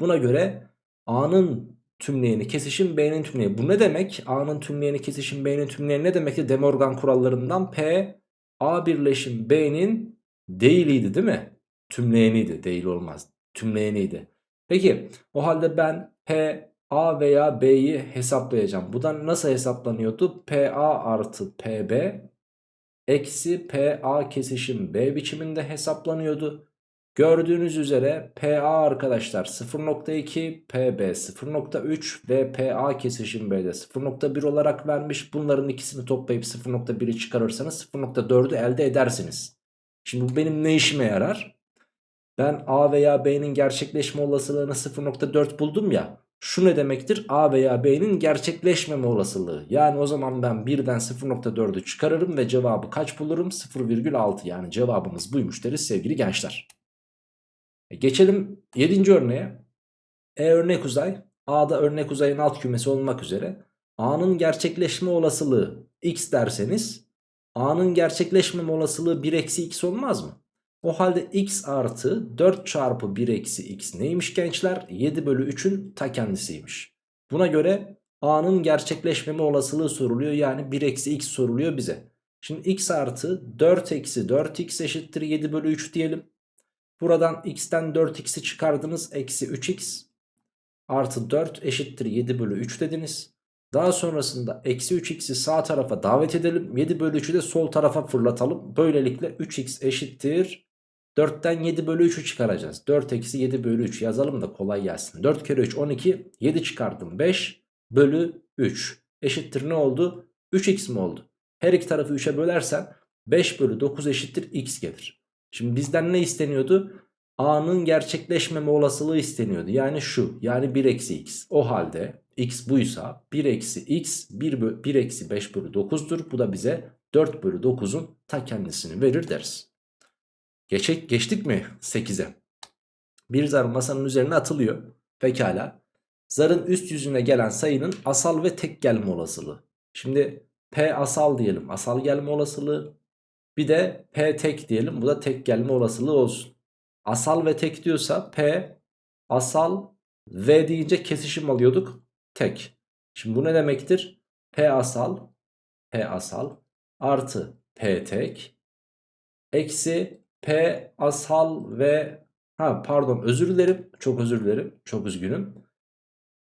[SPEAKER 1] Buna göre A'nın tümleyeni kesişim B'nin tümleyeni. Bu ne demek? A'nın tümleyeni kesişim B'nin tümleyeni ne demekti? De Morgan kurallarından P A birleşim B'nin değiliydi değil mi? Tümleyeniydi değil olmaz. Tümleyeniydi. Peki o halde ben P, A veya B'yi hesaplayacağım. Bu da nasıl hesaplanıyordu? PA artı PB eksi PA kesişim B biçiminde hesaplanıyordu. Gördüğünüz üzere PA arkadaşlar 0.2, PB 0.3 ve PA kesişim B'de 0.1 olarak vermiş. Bunların ikisini toplayıp 0.1'i çıkarırsanız 0.4'ü elde edersiniz. Şimdi bu benim ne işime yarar? Ben A veya B'nin gerçekleşme olasılığını 0.4 buldum ya. Şu ne demektir? A veya B'nin gerçekleşmeme olasılığı. Yani o zaman ben birden 0.4'ü çıkarırım ve cevabı kaç bulurum? 0,6 yani cevabımız buymuş deriz sevgili gençler. E geçelim 7. örneğe. E örnek uzay. A'da örnek uzayın alt kümesi olmak üzere. A'nın gerçekleşme olasılığı x derseniz A'nın gerçekleşmeme olasılığı 1 eksi x olmaz mı? O halde x artı 4 çarpı 1 eksi x neymiş gençler? 7 bölü 3'ün ta kendisiymiş. Buna göre a'nın gerçekleşmeme olasılığı soruluyor. Yani 1 eksi x soruluyor bize. Şimdi x artı 4 eksi 4x eşittir 7 bölü 3 diyelim. Buradan x'ten 4x'i çıkardınız. Eksi 3x artı 4 eşittir 7 bölü 3 dediniz. Daha sonrasında eksi 3x'i sağ tarafa davet edelim. 7 bölü 3'ü de sol tarafa fırlatalım. Böylelikle 3x eşittir. 4'ten 7 bölü 3'ü çıkaracağız. 4 eksi 7 bölü 3 yazalım da kolay gelsin. 4 kere 3 12. 7 çıkardım 5 bölü 3. Eşittir ne oldu? 3x mi oldu? Her iki tarafı 3'e bölersen 5 bölü 9 eşittir x gelir. Şimdi bizden ne isteniyordu? A'nın gerçekleşmeme olasılığı isteniyordu. Yani şu yani 1 eksi x. O halde x buysa 1 eksi x 1, bö 1 eksi 5 bölü 9'dur. Bu da bize 4 bölü 9'un ta kendisini verir deriz. Geçek, geçtik mi 8'e? Bir zar masanın üzerine atılıyor. Pekala. Zarın üst yüzüne gelen sayının asal ve tek gelme olasılığı. Şimdi P asal diyelim. Asal gelme olasılığı. Bir de P tek diyelim. Bu da tek gelme olasılığı olsun. Asal ve tek diyorsa P asal V deyince kesişim alıyorduk. Tek. Şimdi bu ne demektir? P asal P asal artı P tek eksi P asal ve ha pardon özür dilerim çok özür dilerim çok üzgünüm.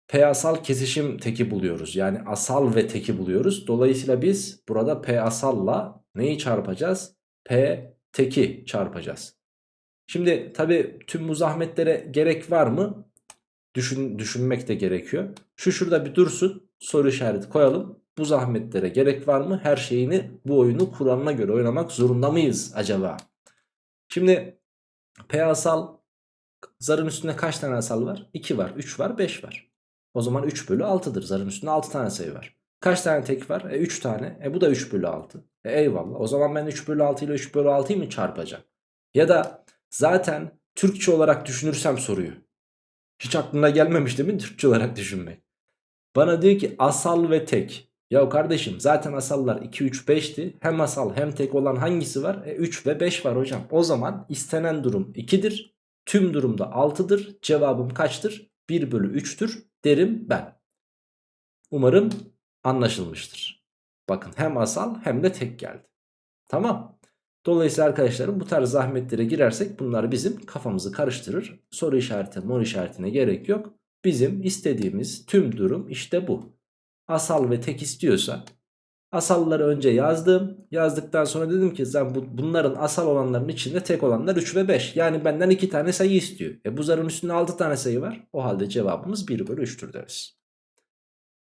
[SPEAKER 1] P asal kesişim teki buluyoruz yani asal ve teki buluyoruz. Dolayısıyla biz burada P asalla neyi çarpacağız? P teki çarpacağız. Şimdi tabi tüm bu zahmetlere gerek var mı? Düşün, düşünmek de gerekiyor. Şu şurada bir dursun soru işareti koyalım. Bu zahmetlere gerek var mı? Her şeyini bu oyunu kuralına göre oynamak zorunda mıyız acaba? Şimdi P asal zarın üstünde kaç tane asal var? 2 var, 3 var, 5 var. O zaman 3 bölü 6'dır. Zarın üstünde 6 tane sayı var. Kaç tane tek var? E 3 tane. E bu da 3 bölü 6. E eyvallah. O zaman ben 3 bölü 6 ile 3 bölü 6'yı mı çarpacağım? Ya da zaten Türkçe olarak düşünürsem soruyu. Hiç aklına gelmemiş değil mi Türkçe olarak düşünmek? Bana diyor ki asal ve tek. Ya kardeşim zaten asallar 2, 3, 5'ti. Hem asal hem tek olan hangisi var? E 3 ve 5 var hocam. O zaman istenen durum 2'dir. Tüm durumda 6'dır. Cevabım kaçtır? 1 bölü 3'tür derim ben. Umarım anlaşılmıştır. Bakın hem asal hem de tek geldi. Tamam. Dolayısıyla arkadaşlarım bu tarz zahmetlere girersek bunlar bizim kafamızı karıştırır. Soru işareti, mor işaretine gerek yok. Bizim istediğimiz tüm durum işte bu. Asal ve tek istiyorsa asalları önce yazdım. Yazdıktan sonra dedim ki bu, bunların asal olanların içinde tek olanlar 3 ve 5. Yani benden 2 tane sayı istiyor. E bu zarın üstünde 6 tane sayı var. O halde cevabımız 1 bölü 3'tür deriz.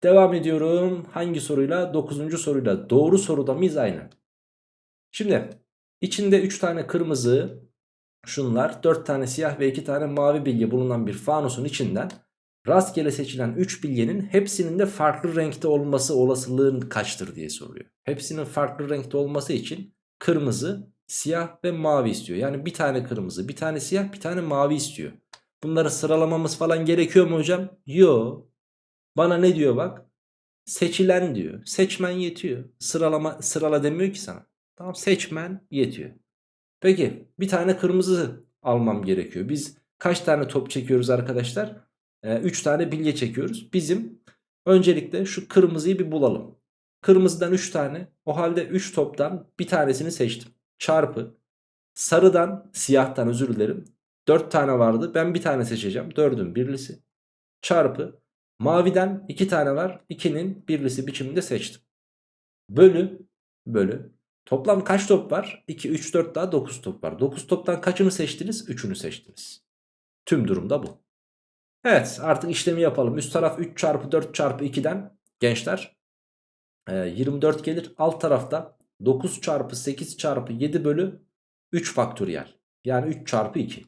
[SPEAKER 1] Devam ediyorum. Hangi soruyla? 9. soruyla. Doğru soruda mıyız? Aynen. Şimdi içinde 3 tane kırmızı şunlar 4 tane siyah ve 2 tane mavi bilye bulunan bir fanusun içinden rastgele seçilen 3 bilyenin hepsinin de farklı renkte olması olasılığın kaçtır diye soruyor. Hepsinin farklı renkte olması için kırmızı, siyah ve mavi istiyor. Yani bir tane kırmızı, bir tane siyah, bir tane mavi istiyor. Bunları sıralamamız falan gerekiyor mu hocam? Yo. Bana ne diyor bak? Seçilen diyor. Seçmen yetiyor. Sıralama sırala demiyor ki sana. Tamam seçmen yetiyor. Peki bir tane kırmızı almam gerekiyor. Biz kaç tane top çekiyoruz arkadaşlar? 3 ee, tane bilye çekiyoruz. Bizim öncelikle şu kırmızıyı bir bulalım. Kırmızıdan 3 tane. O halde 3 toptan bir tanesini seçtim. Çarpı. Sarıdan siyahtan özür dilerim. 4 tane vardı. Ben bir tane seçeceğim. 4'ün birlisi. Çarpı. Maviden 2 tane var. 2'nin birlisi biçiminde seçtim. Bölü. Bölü. Toplam kaç top var? 2, 3, 4 daha 9 top var. 9 toptan kaçını seçtiniz? 3'ünü seçtiniz. Tüm durumda bu. Evet artık işlemi yapalım. Üst taraf 3 çarpı 4 çarpı 2'den gençler 24 gelir. Alt tarafta 9 çarpı 8 çarpı 7 bölü 3 faktöriyel. Yani 3 çarpı 2.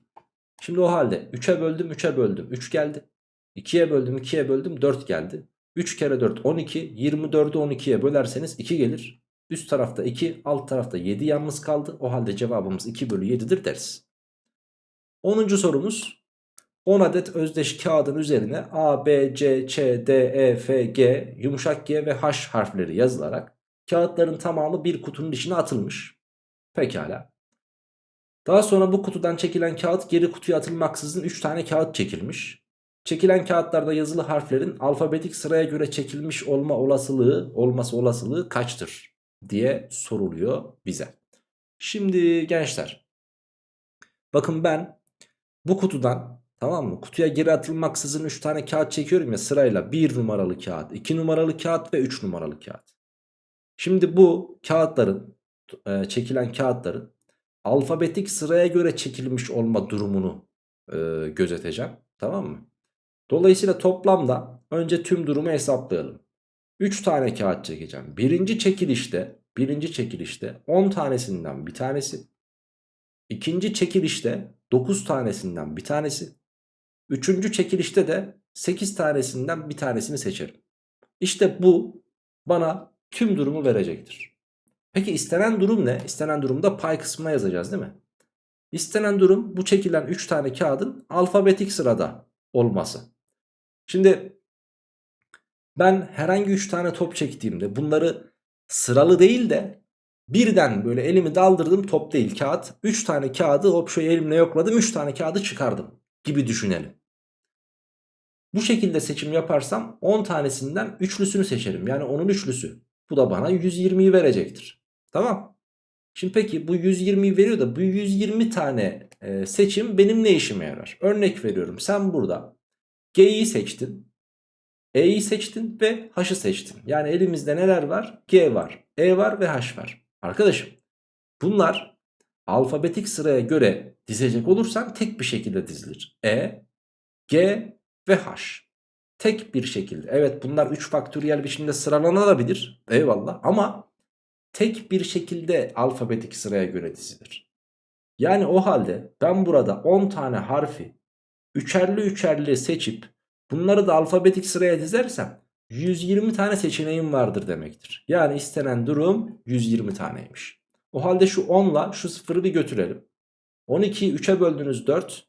[SPEAKER 1] Şimdi o halde 3'e böldüm 3'e böldüm 3 geldi. 2'ye böldüm 2'ye böldüm 4 geldi. 3 kere 4 12 24'ü 12'ye bölerseniz 2 gelir. Üst tarafta 2 alt tarafta 7 yalnız kaldı. O halde cevabımız 2 bölü 7'dir deriz. 10. sorumuz 10 adet özdeş kağıdın üzerine A, B, C, Ç, D, E, F, G, yumuşak G ve H harfleri yazılarak kağıtların tamamı bir kutunun içine atılmış. Pekala. Daha sonra bu kutudan çekilen kağıt geri kutuya atılmaksızın 3 tane kağıt çekilmiş. Çekilen kağıtlarda yazılı harflerin alfabetik sıraya göre çekilmiş olma olasılığı, olması olasılığı kaçtır diye soruluyor bize. Şimdi gençler bakın ben bu kutudan Tamam mı? Kutuya geri atılmaksızın 3 tane kağıt çekiyorum ya sırayla 1 numaralı kağıt, 2 numaralı kağıt ve 3 numaralı kağıt. Şimdi bu kağıtların e, çekilen kağıtların alfabetik sıraya göre çekilmiş olma durumunu e, gözeteceğim. Tamam mı? Dolayısıyla toplamda önce tüm durumu hesaplayalım. 3 tane kağıt çekeceğim. Birinci çekilişte, birinci çekilişte 10 tanesinden bir tanesi. İkinci çekilişte 9 tanesinden bir tanesi. Üçüncü çekilişte de 8 tanesinden bir tanesini seçerim. İşte bu bana tüm durumu verecektir. Peki istenen durum ne? İstenen durumda pay kısmına yazacağız değil mi? İstenen durum bu çekilen 3 tane kağıdın alfabetik sırada olması. Şimdi ben herhangi 3 tane top çektiğimde bunları sıralı değil de birden böyle elimi daldırdım top değil kağıt. 3 tane kağıdı hop şöyle elimle yokladım 3 tane kağıdı çıkardım gibi düşünelim. Bu şekilde seçim yaparsam 10 tanesinden üçlüsünü seçerim. Yani onun üçlüsü. Bu da bana 120'yi verecektir. Tamam. Şimdi peki bu 120'yi veriyor da bu 120 tane e, seçim benim ne işime yarar? Örnek veriyorum sen burada G'yi seçtin. E'yi seçtin ve H'ı seçtin. Yani elimizde neler var? G var, E var ve H var. Arkadaşım bunlar alfabetik sıraya göre dizecek olursan tek bir şekilde dizilir. E, G ve H. Tek bir şekilde. Evet bunlar 3 faktöriyel biçimde sıralanabilir. Eyvallah ama tek bir şekilde alfabetik sıraya göre dizilir. Yani o halde ben burada 10 tane harfi üçerli üçerli seçip bunları da alfabetik sıraya dizersem 120 tane seçeneğim vardır demektir. Yani istenen durum 120 taneymiş. O halde şu 10 ile şu 0'ı bir götürelim. 12'yi 3'e böldünüz 4.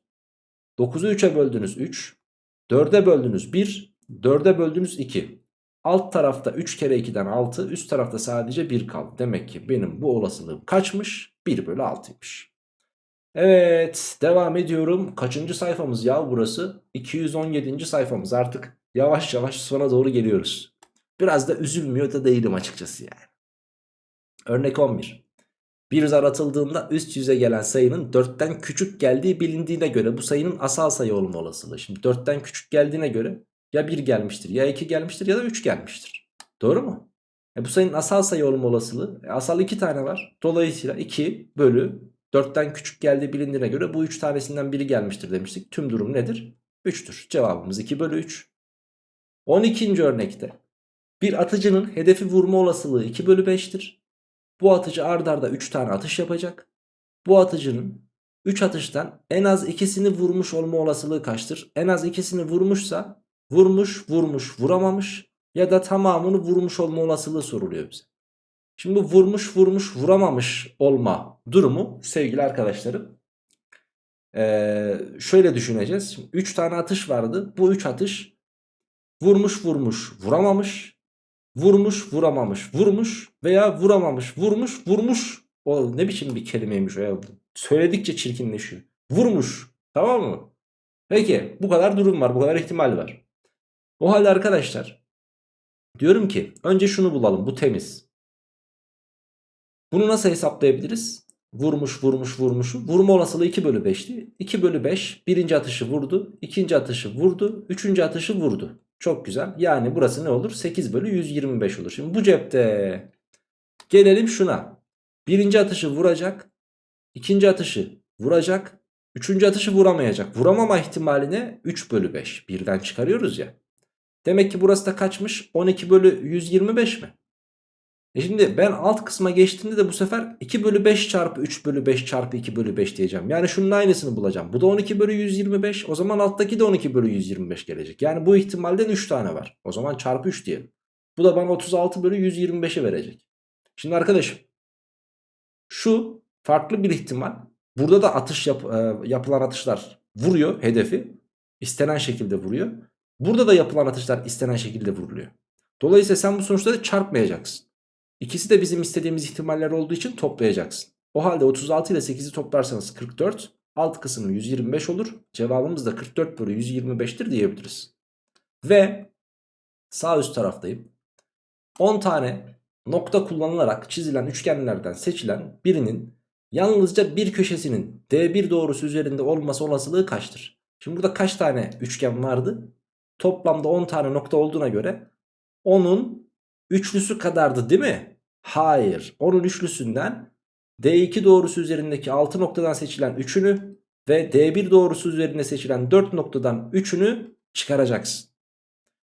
[SPEAKER 1] 9'u 3'e böldünüz 3. 4'e böldünüz 1. 4'e böldünüz 2. Alt tarafta 3 kere 2'den 6. Üst tarafta sadece 1 kaldı. Demek ki benim bu olasılığım kaçmış? 1 bölü 6'ymış. Evet devam ediyorum. Kaçıncı sayfamız ya burası? 217. sayfamız artık yavaş yavaş sona doğru geliyoruz. Biraz da üzülmüyor da değilim açıkçası yani. Örnek 11. Bir zar atıldığında üst yüze gelen sayının 4'ten küçük geldiği bilindiğine göre bu sayının asal sayı olma olasılığı. Şimdi 4'ten küçük geldiğine göre ya 1 gelmiştir ya 2 gelmiştir ya da 3 gelmiştir. Doğru mu? E bu sayının asal sayı olma olasılığı e asal 2 tane var. Dolayısıyla 2 bölü 4'ten küçük geldiği bilindiğine göre bu 3 tanesinden biri gelmiştir demiştik. Tüm durum nedir? 3'tür. Cevabımız 2 bölü 3. 12. örnekte bir atıcının hedefi vurma olasılığı 2 bölü 5'tir. Bu atıcı ardarda 3 tane atış yapacak. Bu atıcının 3 atıştan en az ikisini vurmuş olma olasılığı kaçtır? En az ikisini vurmuşsa vurmuş, vurmuş, vuramamış ya da tamamını vurmuş olma olasılığı soruluyor bize. Şimdi bu vurmuş, vurmuş, vuramamış olma durumu sevgili arkadaşlarım. Ee, şöyle düşüneceğiz. Şimdi 3 tane atış vardı. Bu 3 atış vurmuş, vurmuş, vuramamış vurmuş vuramamış vurmuş veya vuramamış vurmuş vurmuş. O ne biçim bir kelimeymiş o ya? Söyledikçe çirkinleşiyor. Vurmuş tamam mı? Peki bu kadar durum var bu kadar ihtimal var. O halde arkadaşlar diyorum ki önce şunu bulalım bu temiz. Bunu nasıl hesaplayabiliriz? Vurmuş vurmuş vurmuşu vurma olasılığı 2 bölü 5'ti 2 bölü 5 birinci atışı vurdu ikinci atışı vurdu üçüncü atışı vurdu çok güzel. Yani burası ne olur? 8 bölü 125 olur. Şimdi bu cepte gelelim şuna. Birinci atışı vuracak. ikinci atışı vuracak. Üçüncü atışı vuramayacak. Vuramama ihtimaline 3 bölü 5. Birden çıkarıyoruz ya. Demek ki burası da kaçmış? 12 bölü 125 mi? E şimdi ben alt kısma geçtiğimde de bu sefer 2 bölü 5 çarpı 3 bölü 5 çarpı 2 bölü 5 diyeceğim. Yani şunun aynısını bulacağım. Bu da 12 bölü 125. O zaman alttaki de 12 bölü 125 gelecek. Yani bu ihtimalden 3 tane var. O zaman çarpı 3 diyelim. Bu da bana 36 bölü 125'i verecek. Şimdi arkadaşım şu farklı bir ihtimal. Burada da atış yap, e, yapılan atışlar vuruyor hedefi. istenen şekilde vuruyor. Burada da yapılan atışlar istenen şekilde vuruluyor. Dolayısıyla sen bu sonuçları çarpmayacaksın. İkisi de bizim istediğimiz ihtimaller olduğu için toplayacaksın. O halde 36 ile 8'i toplarsanız 44. Alt kısmı 125 olur. Cevabımız da 44 bölü 125'tir diyebiliriz. Ve sağ üst taraftayım. 10 tane nokta kullanılarak çizilen üçgenlerden seçilen birinin yalnızca bir köşesinin D1 doğrusu üzerinde olması olasılığı kaçtır? Şimdi burada kaç tane üçgen vardı? Toplamda 10 tane nokta olduğuna göre 10'un üçlüsü kadardı değil mi? Hayır. 10'un üçlüsünden D2 doğrusu üzerindeki 6 noktadan seçilen 3'ünü ve D1 doğrusu üzerinde seçilen 4 noktadan 3'ünü çıkaracaksın.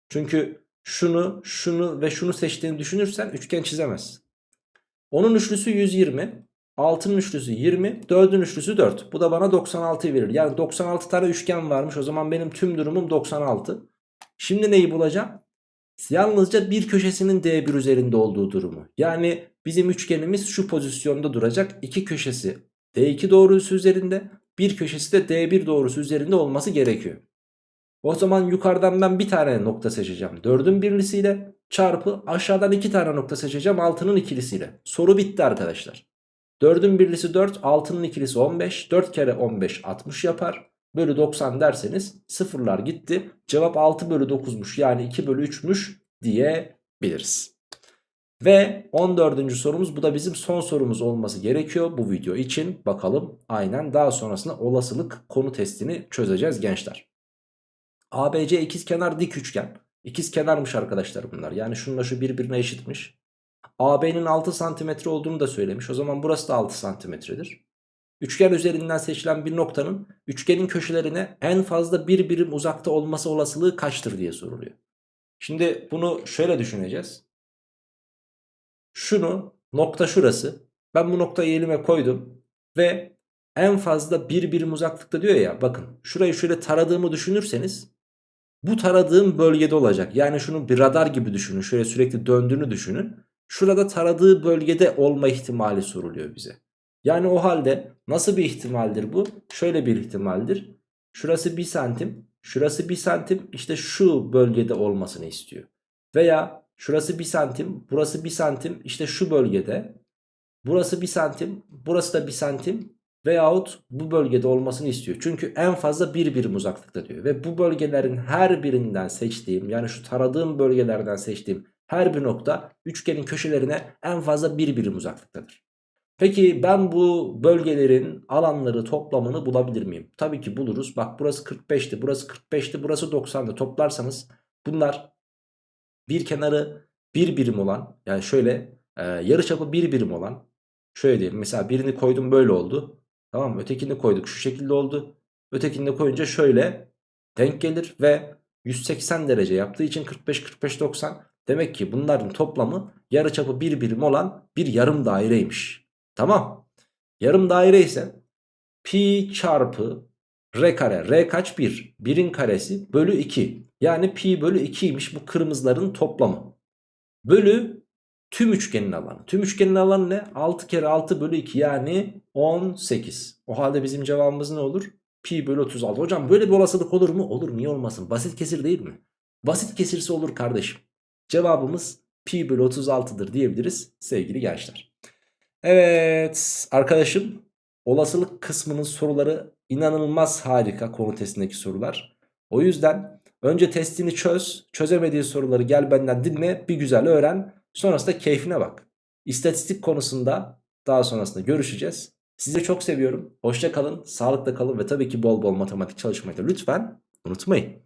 [SPEAKER 1] Çünkü şunu, şunu ve şunu seçtiğini düşünürsen üçgen çizemezsin. Onun üçlüsü 120, 6'nın üçlüsü 20, 4'ün üçlüsü 4. Bu da bana 96'yı verir. Yani 96 tane üçgen varmış. O zaman benim tüm durumum 96. Şimdi neyi bulacağım? Yalnızca bir köşesinin D1 üzerinde olduğu durumu. Yani bizim üçgenimiz şu pozisyonda duracak. İki köşesi D2 doğrusu üzerinde, bir köşesi de D1 doğrusu üzerinde olması gerekiyor. O zaman yukarıdan ben bir tane nokta seçeceğim. 4'ün birlisiyle çarpı aşağıdan iki tane nokta seçeceğim 6'nın ikilisiyle. Soru bitti arkadaşlar. 4'ün birlisi 4, 6'nın ikilisi 15. 4 kere 15 60 yapar. Bölü 90 derseniz sıfırlar gitti. Cevap 6 bölü 9'muş yani 2 bölü 3'müş diyebiliriz. Ve 14. sorumuz bu da bizim son sorumuz olması gerekiyor bu video için. Bakalım aynen daha sonrasında olasılık konu testini çözeceğiz gençler. ABC ikizkenar dik üçgen. İkizkenarmış arkadaşlar bunlar. Yani şununla şu birbirine eşitmiş. AB'nin 6 santimetre olduğunu da söylemiş. O zaman burası da 6 santimetredir. Üçgen üzerinden seçilen bir noktanın üçgenin köşelerine en fazla bir birim uzakta olması olasılığı kaçtır diye soruluyor. Şimdi bunu şöyle düşüneceğiz. Şunu nokta şurası. Ben bu noktayı elime koydum ve en fazla bir birim uzaklıkta diyor ya bakın şurayı şöyle taradığımı düşünürseniz bu taradığım bölgede olacak. Yani şunu bir radar gibi düşünün. Şöyle sürekli döndüğünü düşünün. Şurada taradığı bölgede olma ihtimali soruluyor bize. Yani o halde nasıl bir ihtimaldir bu? Şöyle bir ihtimaldir. Şurası 1 santim. Şurası 1 santim. işte şu bölgede olmasını istiyor. Veya şurası 1 santim. Burası 1 santim. işte şu bölgede. Burası 1 santim. Burası da 1 santim. Veyahut bu bölgede olmasını istiyor. Çünkü en fazla bir birim uzaklıkta diyor. Ve bu bölgelerin her birinden seçtiğim yani şu taradığım bölgelerden seçtiğim her bir nokta üçgenin köşelerine en fazla bir birim uzaklıktadır. Peki ben bu bölgelerin alanları toplamını bulabilir miyim? Tabii ki buluruz. Bak burası 45'ti, burası 45'ti, burası 90'dı. Toplarsanız bunlar bir kenarı bir birim olan yani şöyle e, yarıçapı bir birim olan şöyle diyelim mesela birini koydum böyle oldu. Tamam mı? Ötekini koyduk şu şekilde oldu. Ötekini de koyunca şöyle denk gelir ve 180 derece yaptığı için 45-45-90 demek ki bunların toplamı yarıçapı bir birim olan bir yarım daireymiş. Tamam. Yarım daire ise pi çarpı r kare. R kaç? 1. 1'in karesi bölü 2. Yani pi bölü 2'ymiş bu kırmızıların toplamı. Bölü tüm üçgenin alanı. Tüm üçgenin alanı ne? 6 kere 6 bölü 2 yani 18. O halde bizim cevabımız ne olur? Pi bölü 36. Hocam böyle bir olasılık olur mu? Olur niye olmasın? Basit kesir değil mi? Basit kesirse olur kardeşim. Cevabımız pi bölü 36'dır diyebiliriz sevgili gençler. Evet arkadaşım olasılık kısmının soruları inanılmaz harika konu testindeki sorular. O yüzden önce testini çöz. Çözemediği soruları gel benden dinle bir güzel öğren. Sonrasında keyfine bak. İstatistik konusunda daha sonrasında görüşeceğiz. Sizi çok seviyorum. Hoşça kalın, sağlıkla kalın ve tabii ki bol bol matematik çalışmayı da lütfen unutmayın.